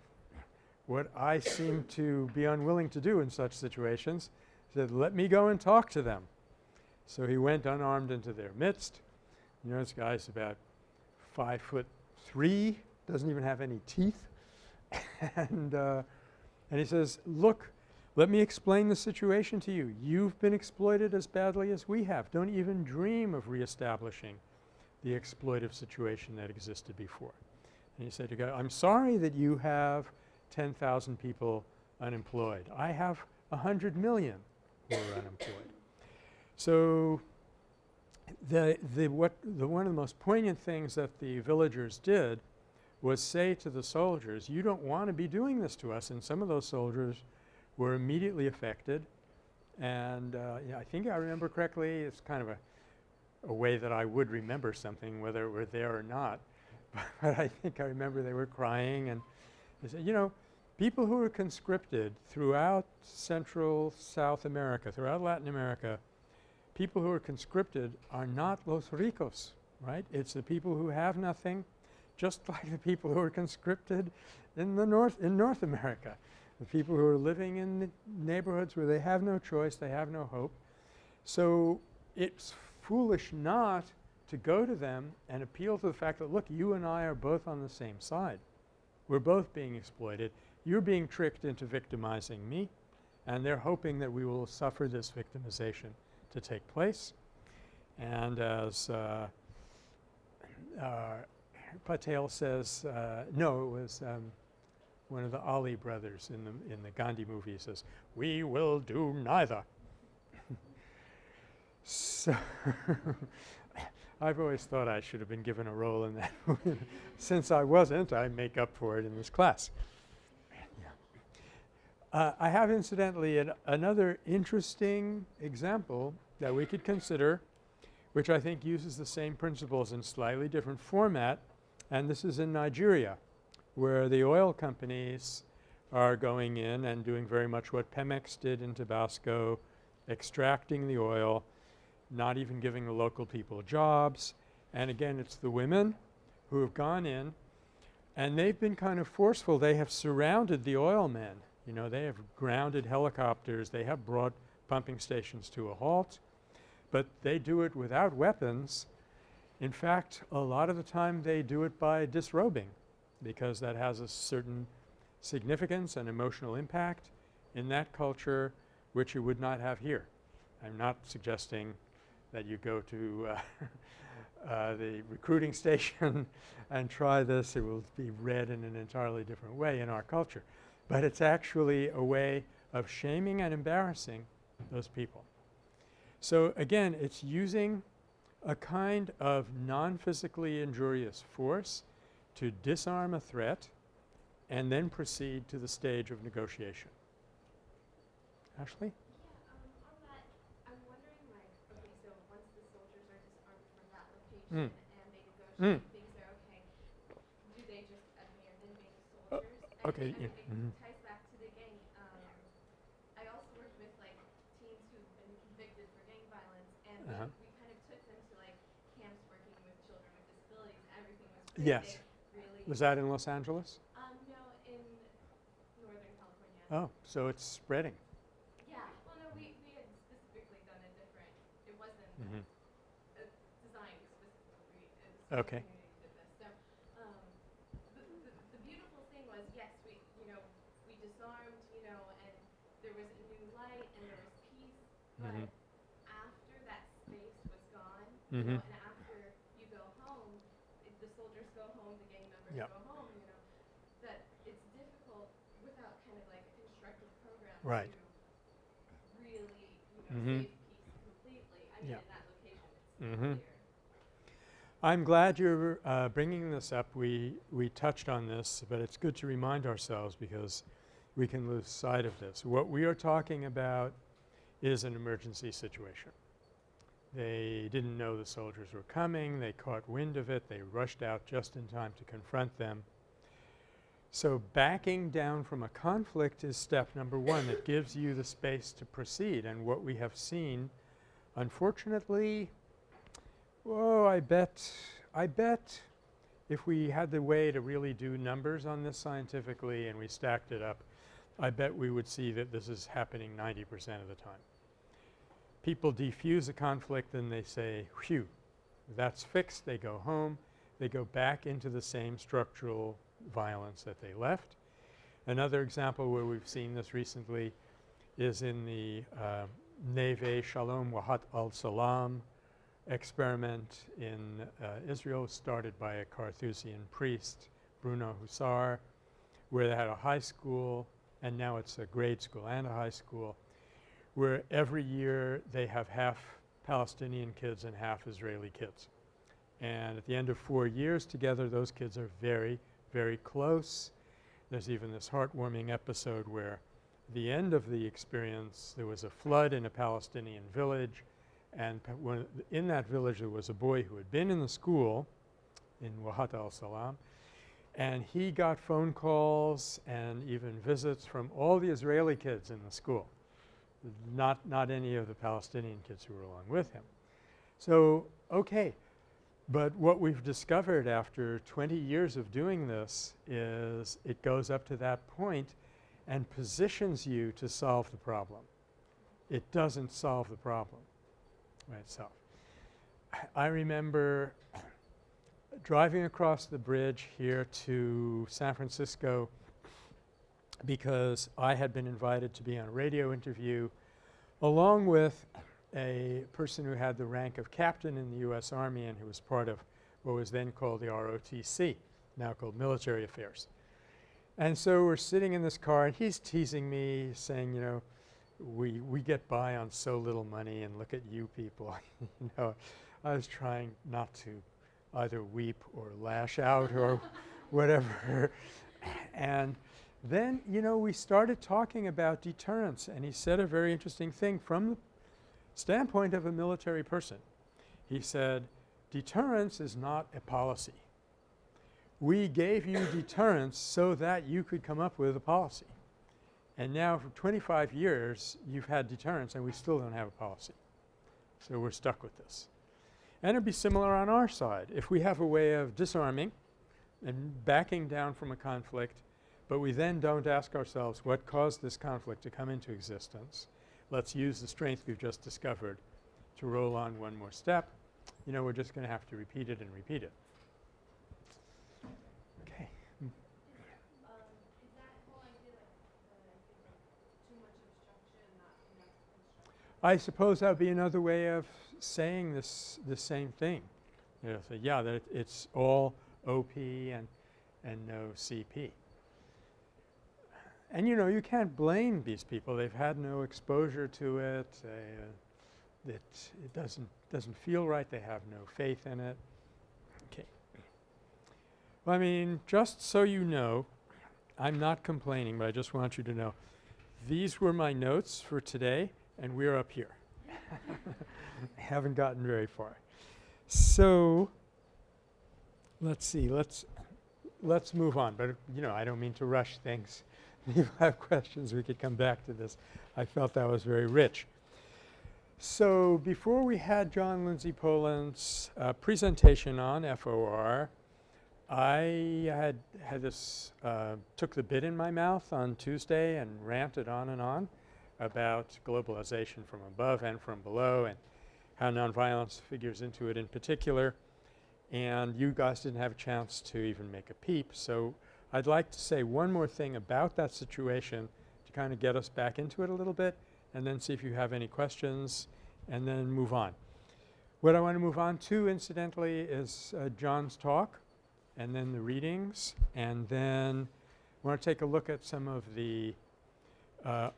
what I seem to be unwilling to do in such situations. He said, let me go and talk to them. So he went unarmed into their midst. You know, this guy's about five foot three, doesn't even have any teeth. and, uh, and he says, look, let me explain the situation to you. You've been exploited as badly as we have. Don't even dream of reestablishing the exploitive situation that existed before. And he said to God, I'm sorry that you have 10,000 people unemployed. I have 100 million who are unemployed. So the, the, what, the one of the most poignant things that the villagers did was say to the soldiers, you don't want to be doing this to us. And some of those soldiers were immediately affected. And uh, yeah, I think I remember correctly, it's kind of a, a way that I would remember something whether it were there or not. but I think I remember they were crying and they said, you know, people who were conscripted throughout Central South America, throughout Latin America, people who are conscripted are not los ricos, right? It's the people who have nothing, just like the people who are conscripted in the North, in North America. The people who are living in the neighborhoods where they have no choice, they have no hope. So it's foolish not to go to them and appeal to the fact that, look, you and I are both on the same side. We're both being exploited. You're being tricked into victimizing me and they're hoping that we will suffer this victimization to take place. And as uh, uh, Patel says, uh, no, it was um, one of the Ali brothers in the in the Gandhi movie He says, "We will do neither." so I've always thought I should have been given a role in that. Since I wasn't, I make up for it in this class. Uh, I have incidentally an another interesting example that we could consider which I think uses the same principles in slightly different format and this is in Nigeria where the oil companies are going in and doing very much what Pemex did in Tabasco, extracting the oil, not even giving the local people jobs. And again, it's the women who have gone in and they've been kind of forceful. They have surrounded the oil men you know, they have grounded helicopters. They have brought pumping stations to a halt, but they do it without weapons. In fact, a lot of the time they do it by disrobing because that has a certain significance and emotional impact in that culture which you would not have here. I'm not suggesting that you go to uh, uh, the recruiting station and try this. It will be read in an entirely different way in our culture but it's actually a way of shaming and embarrassing those people. So again, it's using a kind of non-physically injurious force to disarm a threat and then proceed to the stage of negotiation. Ashley? Yeah, on that, I'm wondering like, okay, so once the soldiers are disarmed from that location Mm. and they negotiate, Mm. things are okay, do they just being soldiers? And okay, I yeah, think mhm. it ties back to the gang. Um, I also worked with like teens who've been convicted for gang violence and we, Uh-huh. we kind of took them to like camps working with children with disabilities. Everything was great. Yes. Really, Was that in Los Angeles? um, no, in Northern California. Oh, so it's spreading. Yeah, well, no, we, we had specifically done a different, it wasn't Mhm. uh, designed specifically, it was Okay. the community did this. So, um, the, the, the beautiful thing was, yes, we, you know, we disarmed, you know, and there was a new light and there was peace, but Mhm. after that space was gone, Mhm. you know, and after you go home, if the soldiers go home, the gang members Yep. go home, you know, that it's difficult without kind of like a constructive program Right. really, you know, Mhm. save peace completely. I mean, Yeah. in that location, it's Mhm. clear. I'm glad you're uh, bringing this up. We we touched on this, but it's good to remind ourselves because we can lose sight of this. What we are talking about is an emergency situation. They didn't know the soldiers were coming. They caught wind of it. They rushed out just in time to confront them. So backing down from a conflict is step number one. It gives you the space to proceed. And what we have seen, unfortunately, oh, I bet, I bet if we had the way to really do numbers on this scientifically and we stacked it up, I bet we would see that this is happening 90 percent of the time. People defuse a conflict and they say, whew, that's fixed, they go home, they go back into the same structural violence that they left. Another example where we've seen this recently is in the uh, Neve Shalom Wahat al-Salam experiment in uh, Israel started by a Carthusian priest, Bruno Hussar, where they had a high school and now it's a grade school and a high school, where every year they have half Palestinian kids and half Israeli kids. And at the end of four years together, those kids are very, very close. There's even this heartwarming episode where the end of the experience, there was a flood in a Palestinian village and in that village there was a boy who had been in the school in Wahat al-Salam and he got phone calls and even visits from all the Israeli kids in the school, not, not any of the Palestinian kids who were along with him. So, okay, but what we've discovered after 20 years of doing this is it goes up to that point and positions you to solve the problem. It doesn't solve the problem. by itself. I remember driving across the bridge here to San Francisco because I had been invited to be on a radio interview along with a person who had the rank of captain in the U.S. Army and who was part of what was then called the ROTC, now called Military Affairs. And so we're sitting in this car and he's teasing me saying, you know, we, we get by on so little money and look at you people. you know, I was trying not to either weep or lash out or whatever. and then, you know, we started talking about deterrence and he said a very interesting thing from the standpoint of a military person. He said, deterrence is not a policy. We gave you deterrence so that you could come up with a policy. And now for 25 years you've had deterrence and we still don't have a policy. So we're stuck with this. And it'd be similar on our side. If we have a way of disarming and backing down from a conflict, but we then don't ask ourselves what caused this conflict to come into existence, let's use the strength we've just discovered to roll on one more step, you know, we're just going to have to repeat it and repeat it. Okay. I suppose that would be another way of saying this the same thing. You know, say, yeah, that it's all OP and and no CP. And you know, you can't blame these people. They've had no exposure to it. They, uh, it it doesn't doesn't feel right. They have no faith in it. Okay. Well, I mean, just so you know, I'm not complaining, but I just want you to know these were my notes for today, and we're up here. I haven't gotten very far. So let's see. Let's let's move on. But you know, I don't mean to rush things. if you have questions, we could come back to this. I felt that was very rich. So before we had John Lindsay Poland's uh, presentation on FOR, I had had this uh, took the bit in my mouth on Tuesday and ranted on and on about globalization from above and from below and how nonviolence figures into it in particular. And you guys didn't have a chance to even make a peep. So I'd like to say one more thing about that situation to kind of get us back into it a little bit and then see if you have any questions and then move on. What I want to move on to incidentally is uh, John's talk and then the readings and then I want to take a look at some of the uh,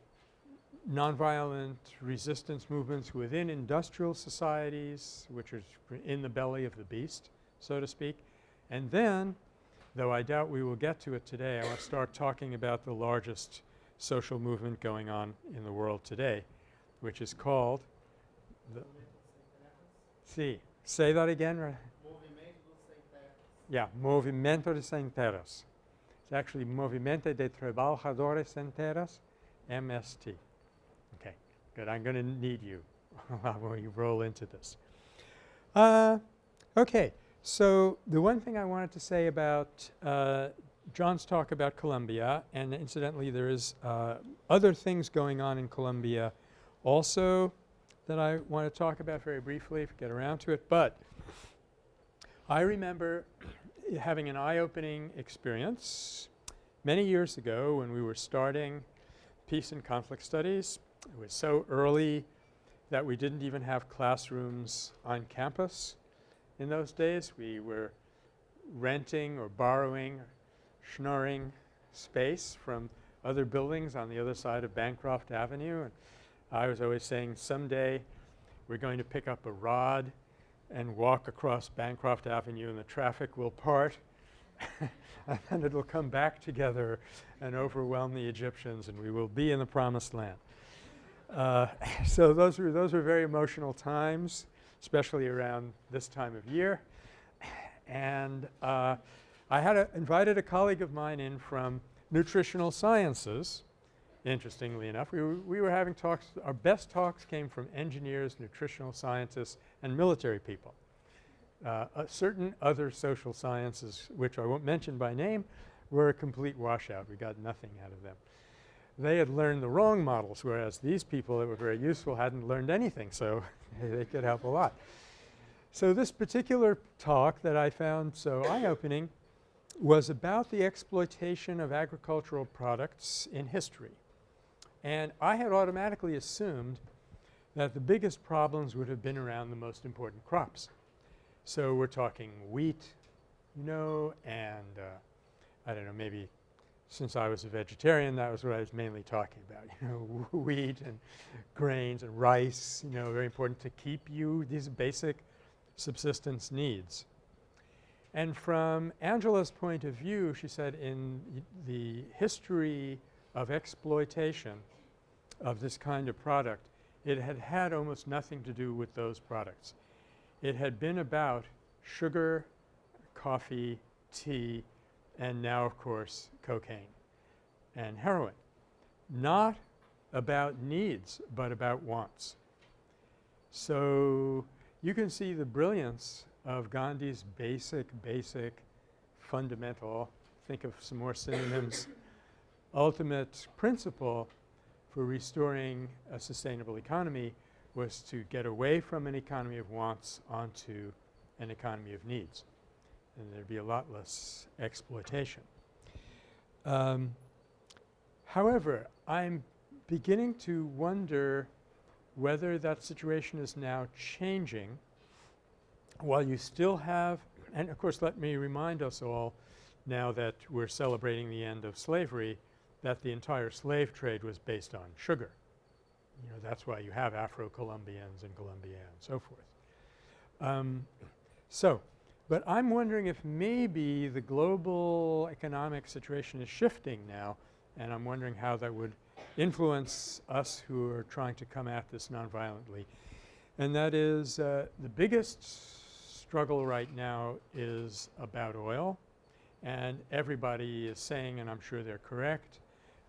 nonviolent resistance movements within industrial societies which is in the belly of the beast so to speak. And then, though I doubt we will get to it today, I want to start talking about the largest social movement going on in the world today which is called the See, say that again. Yeah, Movimento de Sem It's actually Movimento de Trabajadores Sem MST. Okay, good. I'm going to need you when you roll into this. Uh, okay, so the one thing I wanted to say about uh, John's talk about Colombia, and incidentally there is uh, other things going on in Colombia also that I want to talk about very briefly if we get around to it. But I remember having an eye-opening experience many years ago when we were starting peace and conflict studies. It was so early that we didn't even have classrooms on campus in those days. We were renting or borrowing, schnorring space from other buildings on the other side of Bancroft Avenue. And I was always saying someday we're going to pick up a rod and walk across Bancroft Avenue and the traffic will part and then it'll come back together and overwhelm the Egyptians and we will be in the promised land. Uh, so those were those were very emotional times, especially around this time of year. And uh, I had a invited a colleague of mine in from nutritional sciences interestingly enough. We were, we were having talks – our best talks came from engineers, nutritional scientists, and military people. Uh, certain other social sciences, which I won't mention by name, were a complete washout. We got nothing out of them. They had learned the wrong models, whereas these people that were very useful hadn't learned anything, so they could help a lot. So this particular talk that I found so eye-opening was about the exploitation of agricultural products in history. And I had automatically assumed that the biggest problems would have been around the most important crops. So we're talking wheat, you know, and uh, I don't know, maybe since I was a vegetarian, that was what I was mainly talking about, you know, wheat and grains and rice, you know, very important to keep you these basic subsistence needs. And from Angela's point of view, she said in the history of exploitation of this kind of product, it had had almost nothing to do with those products. It had been about sugar, coffee, tea, and now of course cocaine and heroin. Not about needs, but about wants. So you can see the brilliance of Gandhi's basic, basic, fundamental, think of some more synonyms, ultimate principle for restoring a sustainable economy was to get away from an economy of wants onto an economy of needs. And there'd be a lot less exploitation. Um, however, I'm beginning to wonder whether that situation is now changing while you still have – and of course let me remind us all now that we're celebrating the end of slavery that the entire slave trade was based on sugar. You know, that's why you have Afro-Colombians and Colombia and so forth. Um, so, but I'm wondering if maybe the global economic situation is shifting now and I'm wondering how that would influence us who are trying to come at this nonviolently. And that is uh, the biggest struggle right now is about oil and everybody is saying, and I'm sure they're correct,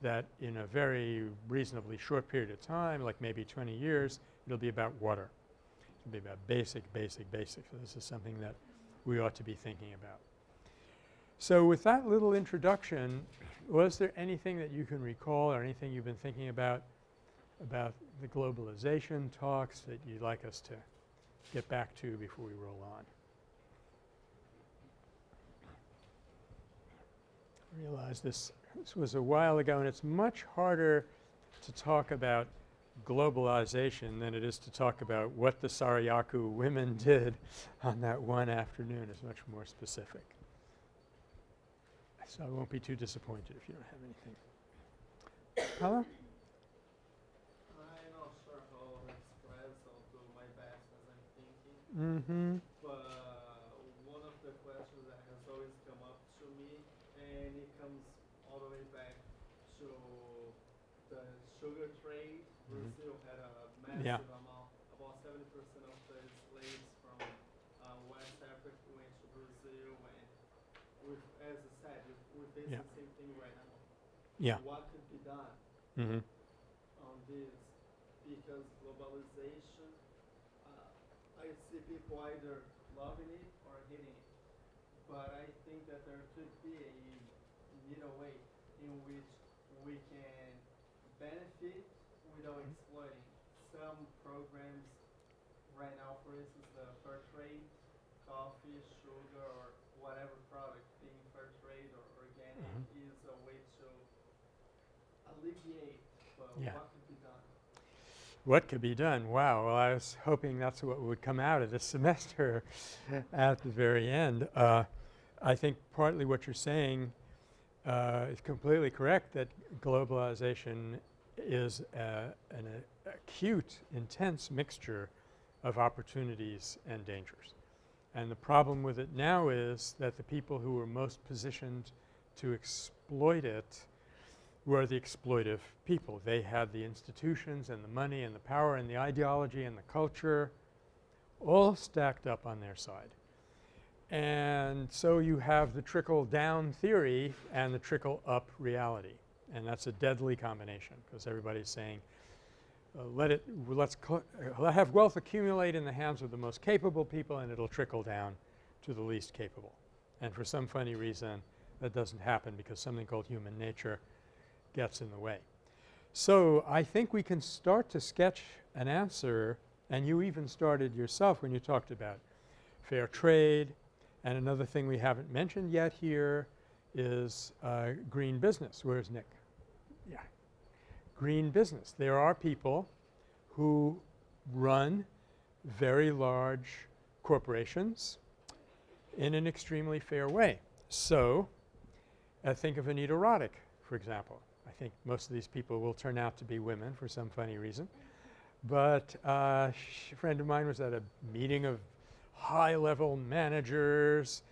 that in a very reasonably short period of time, like maybe 20 years, it'll be about water. It'll be about basic, basic, basic. So this is something that we ought to be thinking about. So with that little introduction, was there anything that you can recall or anything you've been thinking about about the globalization talks that you'd like us to get back to before we roll on? I realize this this was a while ago and it's much harder to talk about globalization than it is to talk about what the Sarayaku women did on that one afternoon is much more specific. So I won't be too disappointed if you don't have anything. Paolo? I'm not sure how to express or do my best as I'm thinking, Mm-hmm. but one of the questions that has always come up to me, and it comes all the way back to the sugar trade. Mhm. Brazil had a Yeah. about seventy percent of the slaves from uh, West Africa went to Brazil, and with, as I said, we- we're facing Yeah. the same thing right now. Yeah. What could be done? Mm-hmm. on this because globalization, uh, I see people either loving it or hating it. But I think that there could be a middle way in which we can benefit without Mhm. exploiting. Some programs right now, for instance, the fair trade, coffee, sugar, or whatever product being fair trade or organic Mhm. is a way to alleviate, but Yeah. what could be done? What could be done? Wow. Well, I was hoping that's what would come out of this semester at the very end. Uh, I think partly what you're saying uh, is completely correct that globalization is uh, an uh, acute, intense mixture of opportunities and dangers. And the problem with it now is that the people who are most positioned to exploit it were the exploitive people. They had the institutions and the money and the power and the ideology and the culture all stacked up on their side. And so you have the trickle-down theory and the trickle-up reality. And that's a deadly combination because everybody's saying, uh, let it – let's uh, have wealth accumulate in the hands of the most capable people and it'll trickle down to the least capable. And for some funny reason that doesn't happen because something called human nature gets in the way. So I think we can start to sketch an answer and you even started yourself when you talked about fair trade and another thing we haven't mentioned yet here is uh, green business. Where's Nick? Yeah. Green business. There are people who run very large corporations in an extremely fair way. So, uh, think of Anita Roddick, for example. I think most of these people will turn out to be women for some funny reason. But uh, a friend of mine was at a meeting of high-level managers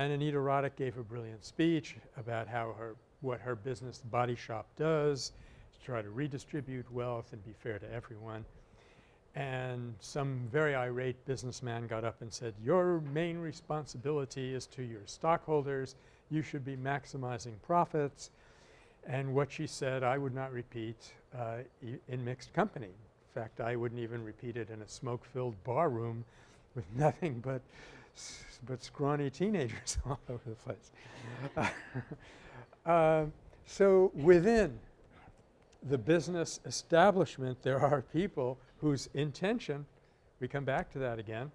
and Anita Roddick gave a brilliant speech about how her what her business Body Shop does to try to redistribute wealth and be fair to everyone. And some very irate businessman got up and said, your main responsibility is to your stockholders. You should be maximizing profits. And what she said I would not repeat uh, in mixed company. In fact, I wouldn't even repeat it in a smoke-filled bar room with nothing but but scrawny teenagers all over the place. uh, so within the business establishment there are people whose intention, we come back to that again,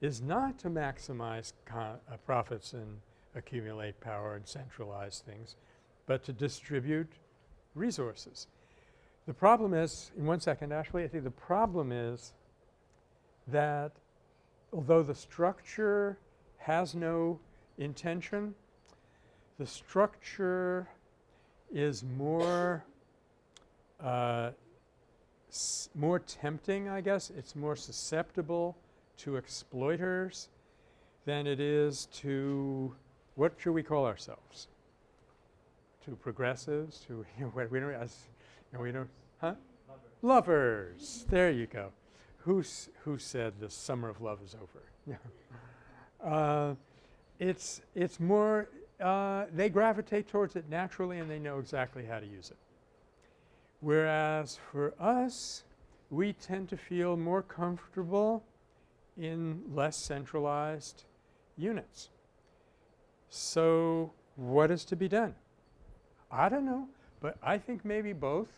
is not to maximize uh, profits and accumulate power and centralize things, but to distribute resources. The problem is, in one second Ashley, I think the problem is that although the structure has no intention, the structure is more uh, more tempting, I guess. It's more susceptible to exploiters than it is to what should we call ourselves? To progressives, to we don't as you know, we don't huh? Lovers. Lovers. There you go. Who's who said the summer of love is over? Uh, it's it's more uh, they gravitate towards it naturally and they know exactly how to use it. Whereas for us, we tend to feel more comfortable in less centralized units. So what is to be done? I don't know, but I think maybe both.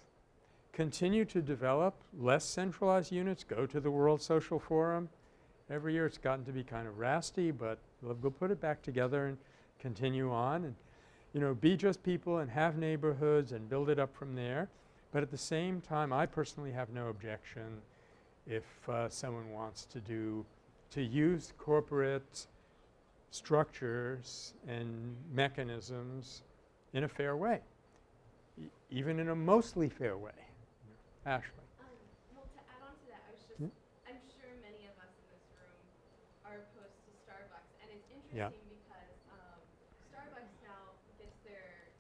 Continue to develop less centralized units, go to the World Social Forum. Every year it's gotten to be kind of rasty, but we'll, put it back together and continue on and, you know, be just people and have neighborhoods and build it up from there. But at the same time, I personally have no objection if uh, someone wants to do to use corporate structures and mechanisms in a fair way, e even in a mostly fair way. Ashley. Um, well, to add on to that, I was just, Hmm? I'm sure many of us in this room are opposed to Starbucks, and it's Yeah. interesting because um, Starbucks now gets their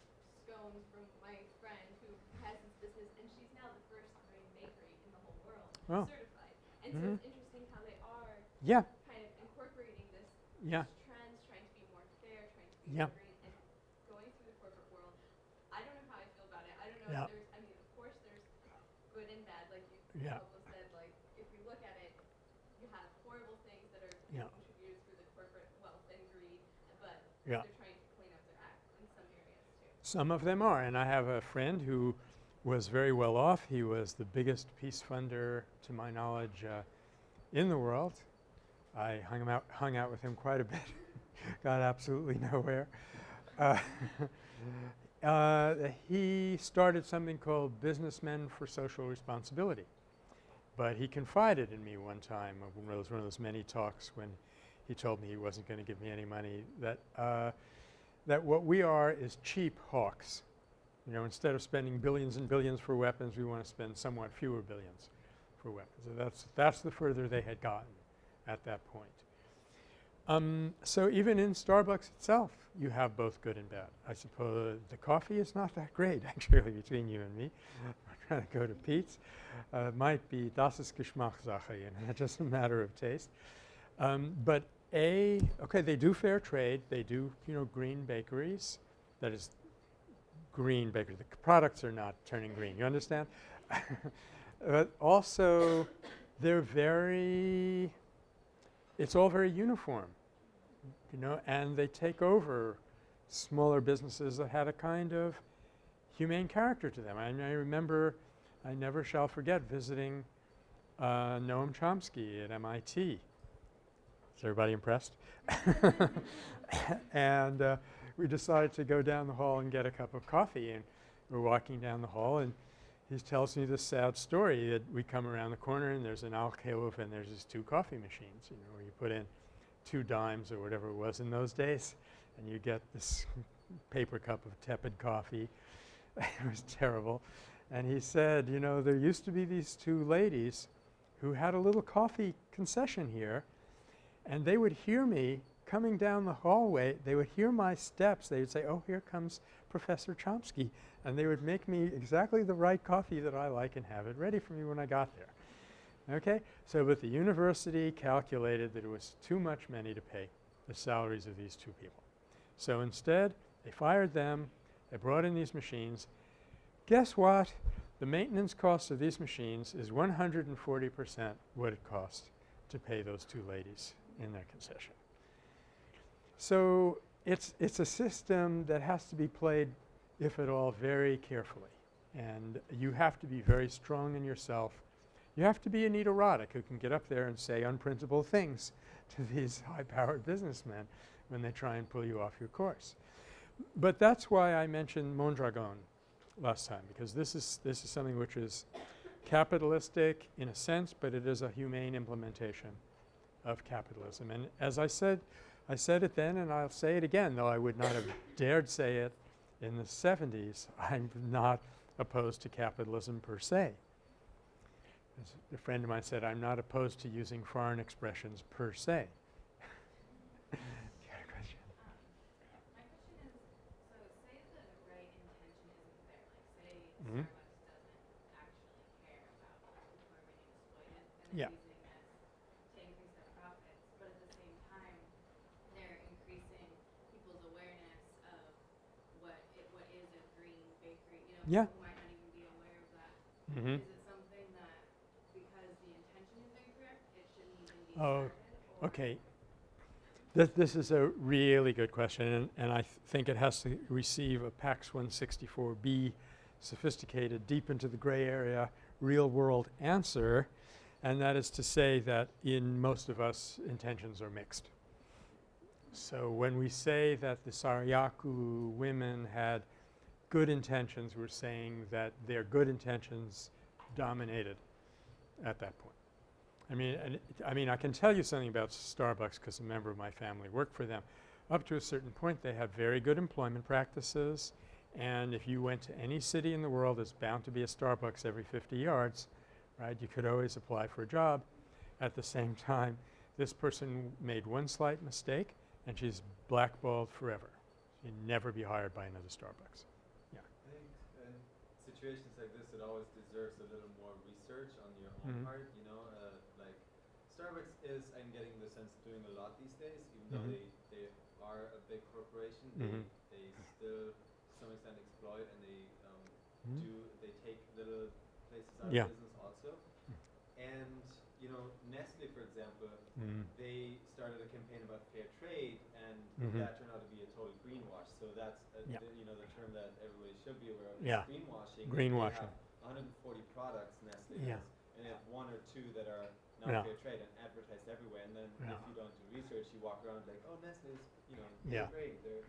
scones from my friend who has this business, and she's now the first green bakery in the whole world Oh. certified. And so Mhm. it's interesting how they are Yeah, kind of incorporating this yeah, trends, trying to be more fair, trying to be Yeah. more green, and going through the corporate world. I don't know how I feel about it. I don't know Yeah. there's, I mean, of course there's good and bad, like you Yeah. Pablo said, like if you look at it, you have horrible things that are Yeah. contributed through the corporate wealth and greed, but Yeah. they're trying to clean up their act in some areas too. some of them are. And I have a friend who was very well off. He was the biggest peace funder, to my knowledge, uh, in the world. I hung, him out, hung out with him quite a bit, got absolutely nowhere. Uh, uh, he started something called Businessmen for Social Responsibility. But he confided in me one time, of those, one of those many talks when he told me he wasn't going to give me any money, that uh, that what we are is cheap hawks. You know, instead of spending billions and billions for weapons, we want to spend somewhat fewer billions for weapons. So that's that's the further they had gotten at that point. Um, so even in Starbucks itself, you have both good and bad. I suppose the coffee is not that great actually between you and me. We're trying to go to Pete's. Uh, it might be das ist Geschmackssache, you know, just a matter of taste. Um, but A, okay, they do fair trade. They do, you know, green bakeries. That is green bakery. The products are not turning green. You understand? but also, they're very it's all very uniform, you know, and they take over smaller businesses that had a kind of humane character to them. I, I remember I never shall forget visiting uh, Noam Chomsky at MIT. Is everybody impressed? and uh, we decided to go down the hall and get a cup of coffee and we're walking down the hall and he tells me this sad story that we come around the corner and there's an alcove and there's these two coffee machines, you know, where you put in two dimes or whatever it was in those days and you get this paper cup of tepid coffee. it was terrible. And he said, you know, there used to be these two ladies who had a little coffee concession here and they would hear me coming down the hallway. They would hear my steps. They would say, oh, here comes Professor Chomsky. And they would make me exactly the right coffee that I like and have it ready for me when I got there. Okay? So, but the university calculated that it was too much money to pay the salaries of these two people. So instead, they fired them. They brought in these machines. Guess what? The maintenance cost of these machines is 140 percent what it cost to pay those two ladies in their concession. So it's, it's a system that has to be played, if at all, very carefully. And you have to be very strong in yourself. You have to be Anita Roddick who can get up there and say unprincipled things to these high-powered businessmen when they try and pull you off your course. But that's why I mentioned Mondragon last time because this is, this is something which is capitalistic in a sense, but it is a humane implementation of capitalism. And as I said, I said it then and I'll say it again, though I would not have dared say it in the 70s. I'm not opposed to capitalism per se. As a friend of mine said, I'm not opposed to using foreign expressions per se. you got a question? My question is, so say the right intention isn't there, like say Mhm. Starbucks doesn't actually care about people who are being exploited and Yeah. they're using this to increase their profits, but at the same time, they're increasing people's awareness of what it, what is a green bakery, you know, Yeah. people might not even be aware of that. Mm-hmm. Is it something that because the intention is incorrect, it shouldn't even be Oh, started? or- Okay. This, this is a really good question and, and I th think it has to receive a PACS 164B sophisticated deep into the gray area real world answer and that is to say that in most of us intentions are mixed. So when we say that the Sarayaku women had good intentions we're saying that their good intentions dominated at that point. I mean, I mean, I can tell you something about Starbucks because a member of my family worked for them. Up to a certain point, they have very good employment practices, and if you went to any city in the world, there's bound to be a Starbucks every 50 yards, right? You could always apply for a job. At the same time, this person made one slight mistake, and she's blackballed forever. She'd never be hired by another Starbucks. I think in situations like this, it always deserves a little more research on your own Mhm. part. You know, uh, like Starbucks is, I'm getting the sense, doing a lot these days. Even though Mhm. they they are a big corporation, they they still to some extent exploit and they um, Mhm. do they take little places out Yeah. of business also. And you know, Nestle, for example, Mm. they started a campaign about fair trade, and that turned out to be a total greenwash. So that's uh, Yeah. the, you know the term that everybody should be aware of. is Yeah. greenwashing. Greenwashing. They have 140 products Nestle Yeah. has, and they have one or two that are not Yeah. fair trade and advertised everywhere. And then Yeah. if you don't do research, you walk around like, oh, Nestle's, you know, Yeah. great. They're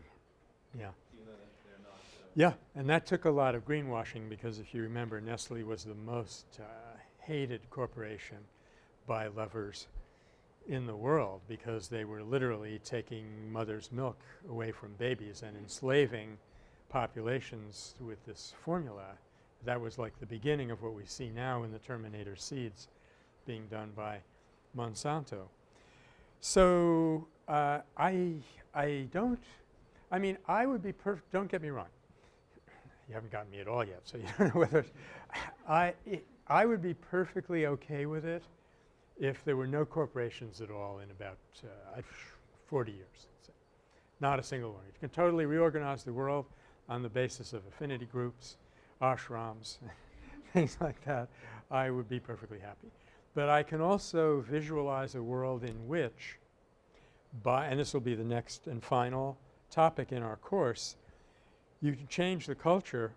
Yeah. even though that they're not. So. Yeah, and that took a lot of greenwashing because if you remember, Nestle was the most uh, hated corporation by lovers in the world because they were literally taking mother's milk away from babies and enslaving populations with this formula. That was like the beginning of what we see now in the Terminator seeds being done by Monsanto. So uh, I I don't I mean I would be don't get me wrong you haven't gotten me at all yet, so you don't know whether i I would be perfectly okay with it if there were no corporations at all in about uh, 40 years, let's say. Not a single one. You can totally reorganize the world on the basis of affinity groups, ashrams, things like that. I would be perfectly happy. But I can also visualize a world in which by and this will be the next and final topic in our course, you can change the culture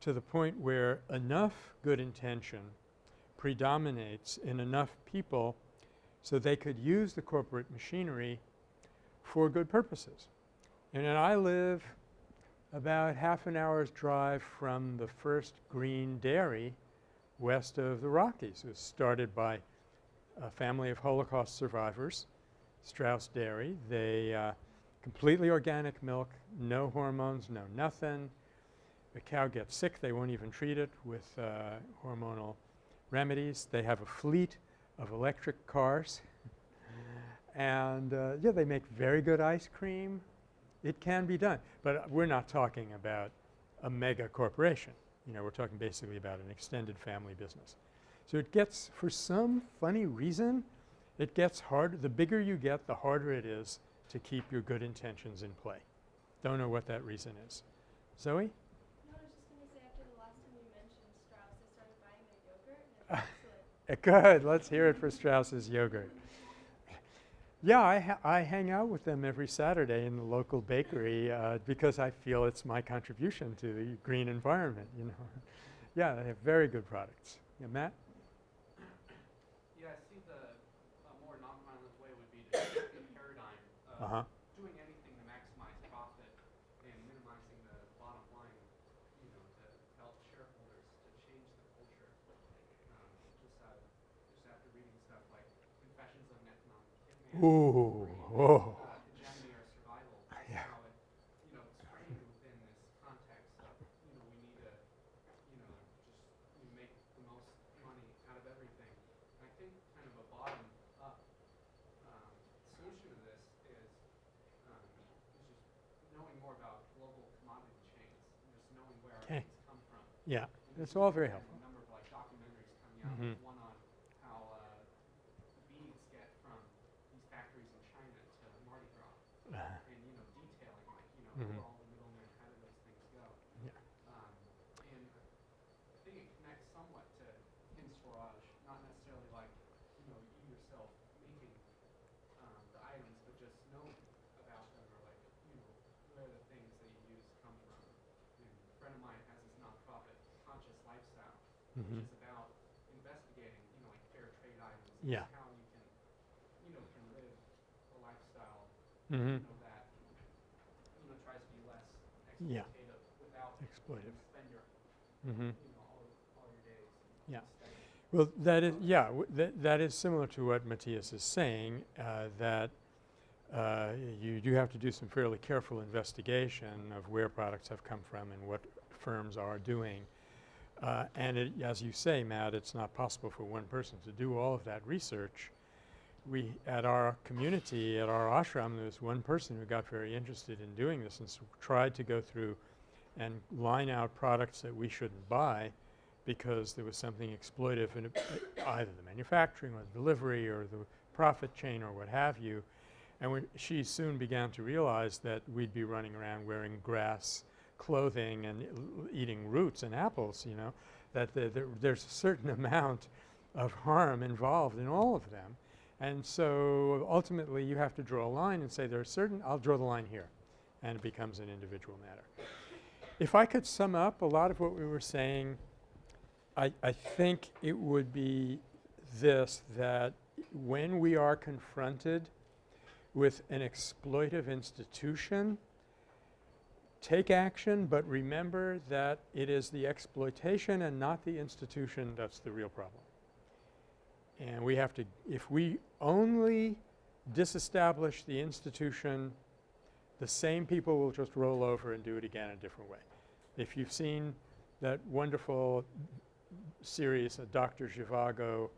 to the point where enough good intention predominates in enough people so they could use the corporate machinery for good purposes. And then I live about half an hour's drive from the first green dairy west of the Rockies. It was started by a family of Holocaust survivors, Straus Dairy. They uh, completely organic milk, no hormones, no nothing. The cow gets sick, they won't even treat it with uh, hormonal remedies. They have a fleet of electric cars and uh, yeah, they make very good ice cream. It can be done, but we're not talking about a mega corporation. You know, we're talking basically about an extended family business. So it gets, for some funny reason, it gets harder. The bigger you get, the harder it is to keep your good intentions in play. Don't know what that reason is. Zoe? No, I was just gonna say after the last time you mentioned Straus, I started buying their yogurt and it's excellent. Uh, Good. Let's hear it for Straus's yogurt. Yeah, I, ha I hang out with them every Saturday in the local bakery uh, because I feel it's my contribution to the green environment, you know. yeah, they have very good products. Yeah, Matt? Yeah, I see the, a more nonviolent way would be to shift the paradigm of Uh-huh. doing anything to maximize profit and minimizing the bottom line, you know, to help shareholders to change the culture. Um, just, uh, just after reading stuff like Confessions of an Economic Hitman. Ooh, whoa. uh, hegemony or survival. Yeah. How it, you know, it's framed within this context of, you know, we need to, you know, just you know, make the most money out of everything. And I think kind of a bottom up um, solution to this is, um, is just knowing more about global commodity chains, and just knowing where our Okay. things come from. Oh. Yeah, And that's there's all very helpful. A number of like documentaries coming out. Mhm. There's one on how uh, beads get from these factories in China to Mardi Gras, Uh, and you know detailing like you know Mhm. where all the middlemen, how do those things go? Yeah. Um, and I think it connects somewhat to Kim Swaraj, not necessarily like you know you yourself making um, the items, but just knowing about them or like you know where the things that you use come from. And a friend of mine has this nonprofit, Conscious Lifestyle, mhm. which is about investigating, you know, like fair trade items. and Yeah. How you can, you know, can live a lifestyle, Mhm. you know, that, you know, tries to be less Yeah. exploitative without Exploitive. you spend your, Mhm. you know, all, all your days. Yeah. studying. Well, that is yeah. W- that that is similar to what Matthias is saying. Uh, that uh, you do have to do some fairly careful investigation of where products have come from and what firms are doing. Uh, and it, as you say, Matt, it's not possible for one person to do all of that research. We at our community, at our ashram, there was one person who got very interested in doing this and tried to go through and line out products that we shouldn't buy because there was something exploitive in uh, either the manufacturing or the delivery or the profit chain or what have you. And she soon began to realize that we'd be running around wearing grass clothing and eating roots and apples, you know, that the, there, there's a certain amount of harm involved in all of them. And so ultimately you have to draw a line and say there are certain, I'll draw the line here, and it becomes an individual matter. If I could sum up a lot of what we were saying, I, I think it would be this, that when we are confronted with an exploitive institution, take action, but remember that it is the exploitation and not the institution that's the real problem. And we have to, if we only disestablish the institution, the same people will just roll over and do it again a different way. If you've seen that wonderful series, uh, Dr. Zhivago,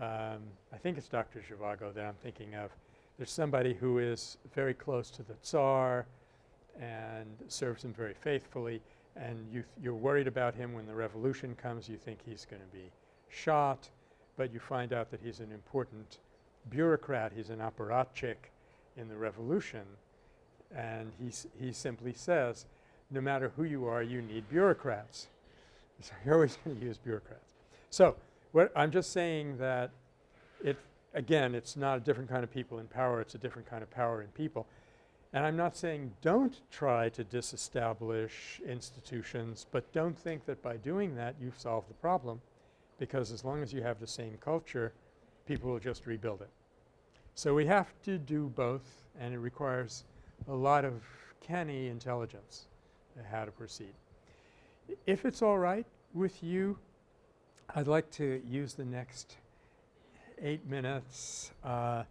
um, I think it's Dr. Zhivago that I'm thinking of. There's somebody who is very close to the Tsar and serves him very faithfully, and you you're worried about him when the revolution comes. You think he's going to be shot, but you find out that he's an important bureaucrat. He's an apparatchik in the revolution, and he he simply says, no matter who you are, you need bureaucrats. So you're always going to use bureaucrats. So what I'm just saying that it again, it's not a different kind of people in power. It's a different kind of power in people. And I'm not saying don't try to disestablish institutions, but don't think that by doing that you've solved the problem because as long as you have the same culture, people will just rebuild it. So we have to do both and it requires a lot of canny intelligence how to proceed. If it's all right with you, I'd like to use the next eight minutes uh,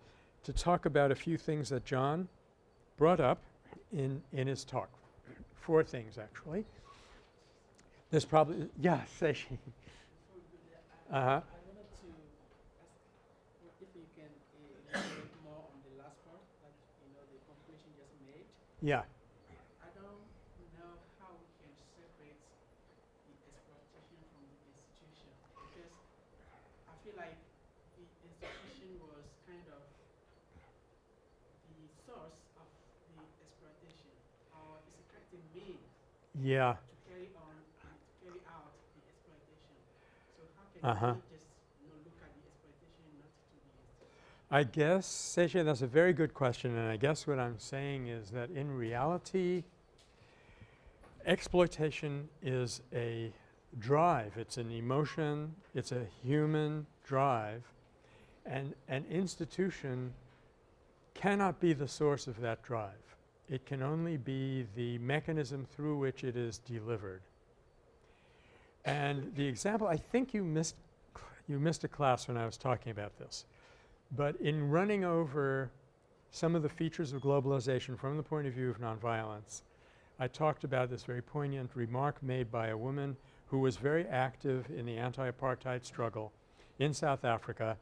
to talk about a few things that John brought up in, in his talk. Four things actually. There's probably, yeah, Seishi. Uh-huh. I wanted to ask if you can uh, elaborate more on the last part that you know the conclusion just made. Yeah. I don't know how we can separate the exploitation from the institution because I feel like the institution was kind of the source of the exploitation, or is it kind of means Yeah. to carry on and to carry out the exploitation. So how can Uh-huh. we just you know, look at the exploitation not to Uh-huh. the institution? I guess, Seisha, that's a very good question and I guess what I'm saying is that in reality exploitation is a drive. It's an emotion. It's a human drive and an institution cannot be the source of that drive. It can only be the mechanism through which it is delivered. And the example, I think you missed you missed a class when I was talking about this. But in running over some of the features of globalization from the point of view of nonviolence, I talked about this very poignant remark made by a woman who was very active in the anti-apartheid struggle in South Africa.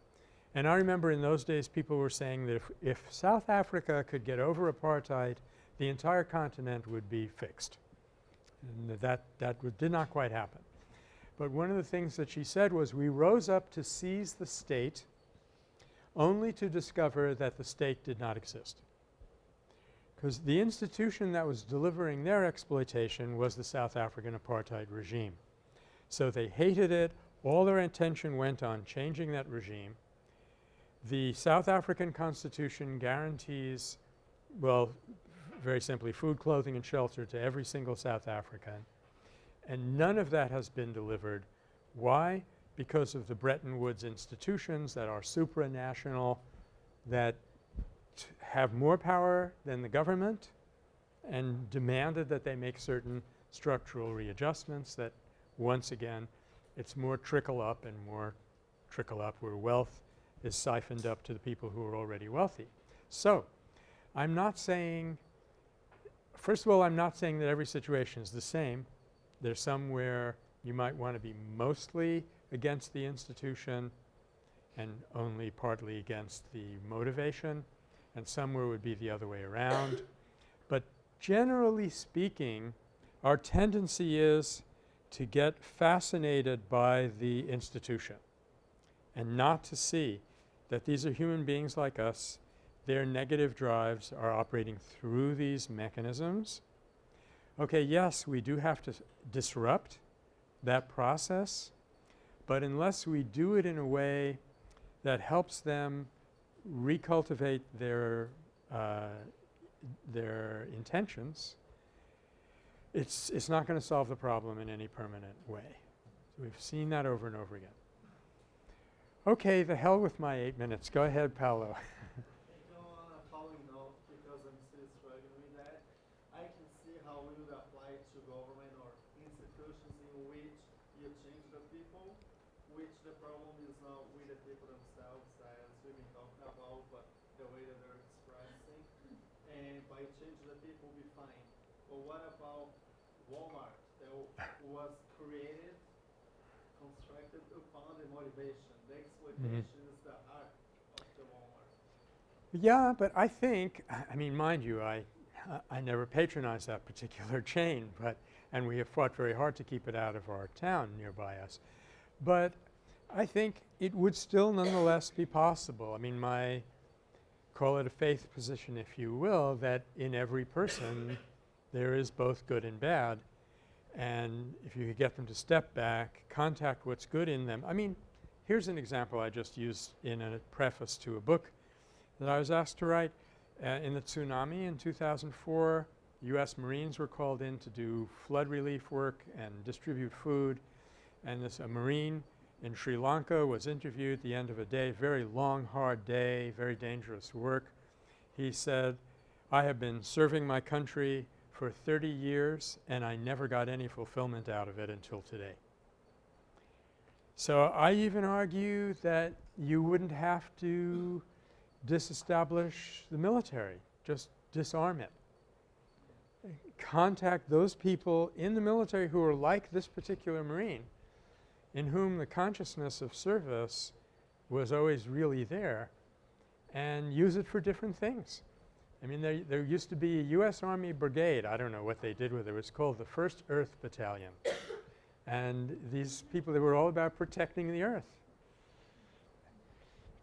And I remember in those days people were saying that if, if South Africa could get over apartheid, the entire continent would be fixed. And that, that did not quite happen. But one of the things that she said was, we rose up to seize the state only to discover that the state did not exist. Because the institution that was delivering their exploitation was the South African apartheid regime. So they hated it. All their attention went on changing that regime. The South African constitution guarantees, well, very simply, food, clothing, and shelter to every single South African. And none of that has been delivered. Why? Because of the Bretton Woods institutions that are supranational, that have more power than the government and demanded that they make certain structural readjustments that once again it's more trickle up and more trickle up where wealth is siphoned up to the people who are already wealthy. So, I'm not saying first of all, I'm not saying that every situation is the same. There's some where you might want to be mostly against the institution and only partly against the motivation and somewhere would be the other way around. But generally speaking, our tendency is to get fascinated by the institution and not to see that these are human beings like us. Their negative drives are operating through these mechanisms. Okay, yes, we do have to disrupt that process, but unless we do it in a way that helps them recultivate their uh, their intentions, it's it's not going to solve the problem in any permanent way. We've seen that over and over again. Okay, the hell with my eight minutes. Go ahead, Paolo. You know, on a following note, because I'm still struggling with that, I can see how it would apply to government or institutions in which you change the people, which the problem is not with the people themselves, as we've been talking about, but the way that they're expressing. And by changing the people, we fine. But what about Walmart that w- was created, constructed upon the motivation? The exploitation is the heart of the Walmart. Yeah, but I think, I mean, mind you, I, I never patronized that particular chain, but, and we have fought very hard to keep it out of our town nearby us. But I think it would still nonetheless be possible. I mean, my, call it a faith position if you will, that in every person there is both good and bad. And if you could get them to step back, contact what's good in them. I mean, here's an example I just used in a preface to a book that I was asked to write. Uh, in the tsunami in 2004, U.S. Marines were called in to do flood relief work and distribute food. And this a Marine in Sri Lanka was interviewed at the end of a day, very long, hard day, very dangerous work. He said, I have been serving my country for 30 years and I never got any fulfillment out of it until today. So I even argue that you wouldn't have to disestablish the military, just disarm it. Contact those people in the military who are like this particular Marine in whom the consciousness of service was always really there and use it for different things. I mean there, there used to be a U.S. Army brigade, I don't know what they did with it, it was called the 1st Earth Battalion. And these people, they were all about protecting the earth.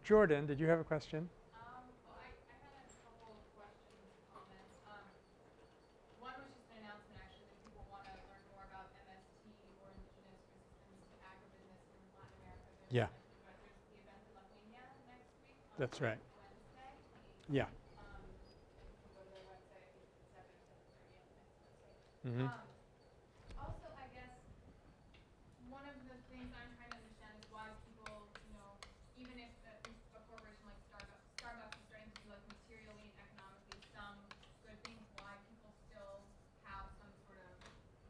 Jordan, did you have a question? Um, well, I, I had a couple of questions, comments. Um, one was just an announcement actually that people want to learn more about MST or Indigenous Resistance to Agribusiness in Latin America. There's Yeah. a- but There's the event in La Peña next week. on That's right. Wednesday. Yeah. Um, and you can go to their website, I think it's seven, seven thirty on the next Wednesday. Mm-hmm. Um, also, I guess, one of the things I'm trying to understand is why people, you know, even if a, a corporation like Starbucks, Starbucks is starting to do like materially and economically some good things, why people still have some sort of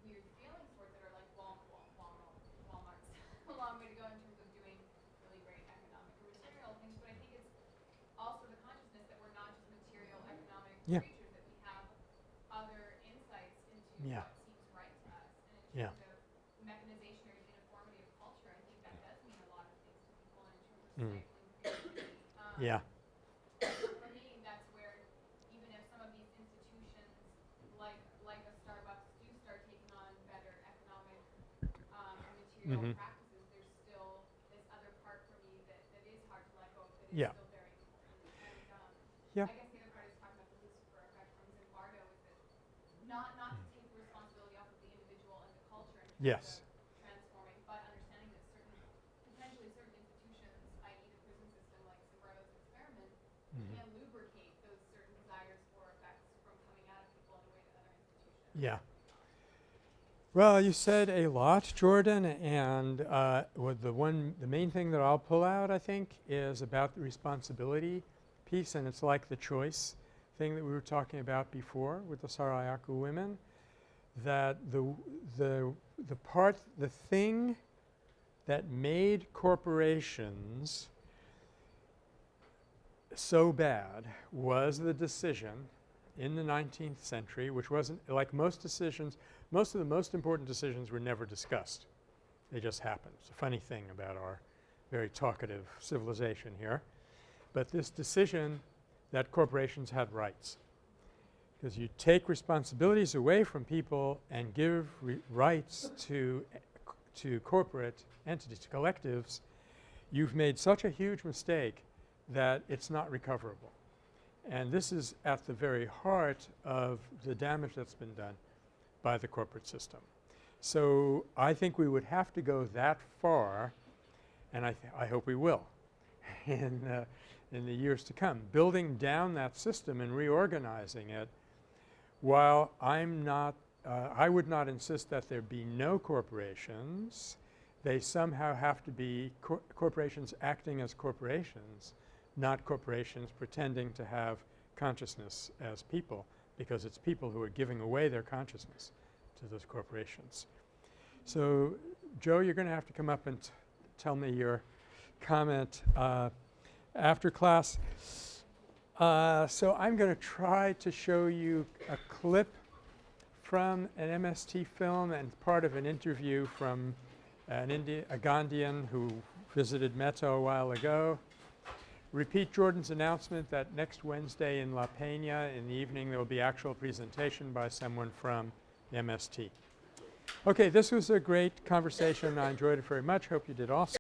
weird feelings towards it, or like Wal, Wal, Walmart, Walmart's a long way to go in terms of doing really great economic or material things, but I think it's also the consciousness that we're not just material economic Yeah. creatures, that we have other insights into Yeah. what seems right to us. And in Yeah. terms of mechanization or uniformity of culture, I think that does mean a lot of things to people in terms of Mm. stifling creativity. Um, Yeah. For me, that's where even if some of these institutions like like a Starbucks do start taking on better economic um, and material Mhm. practices, there's still this other part for me that, that is hard to let go of, that is Yeah. still very important. And um, Yeah. I guess the other part is talking about the Lucifer effect from Zimbardo is that not not to take the responsibility off of the individual and the culture in terms Yes. of transforming, but understanding that certain potentially certain institutions, i.e. the prison system like Zimbardo's experiment, Mhm. can lubricate those certain desires or effects from coming out of people in a way that other institutions. Yeah. Well, you said a lot, Jordan, and uh, the one, the main thing that I'll pull out, I think, is about the responsibility piece, and it's like the choice thing that we were talking about before with the Sarayaku women, that the the the part, the thing that made corporations so bad was the decision in the 19th century, which wasn't like most decisions, most of the most important decisions were never discussed. They just happened. It's a funny thing about our very talkative civilization here. But this decision that corporations had rights, because you take responsibilities away from people and give rights to to corporate entities, to collectives, you've made such a huge mistake that it's not recoverable. And this is at the very heart of the damage that's been done by the corporate system. So I think we would have to go that far, and I, I hope we will in, uh, in the years to come, building down that system and reorganizing it while I'm not uh, I would not insist that there be no corporations. They somehow have to be cor corporations acting as corporations, not corporations pretending to have consciousness as people because it's people who are giving away their consciousness to those corporations. So, Joe, you're going to have to come up and tell me your comment uh, after class. Uh, so I'm going to try to show you a clip from an MST film and part of an interview from an Indi a Gandhian who visited Metta a while ago. Repeat Jordan's announcement that next Wednesday in La Peña in the evening there will be actual presentation by someone from MST. Okay, this was a great conversation. I enjoyed it very much. Hope you did also.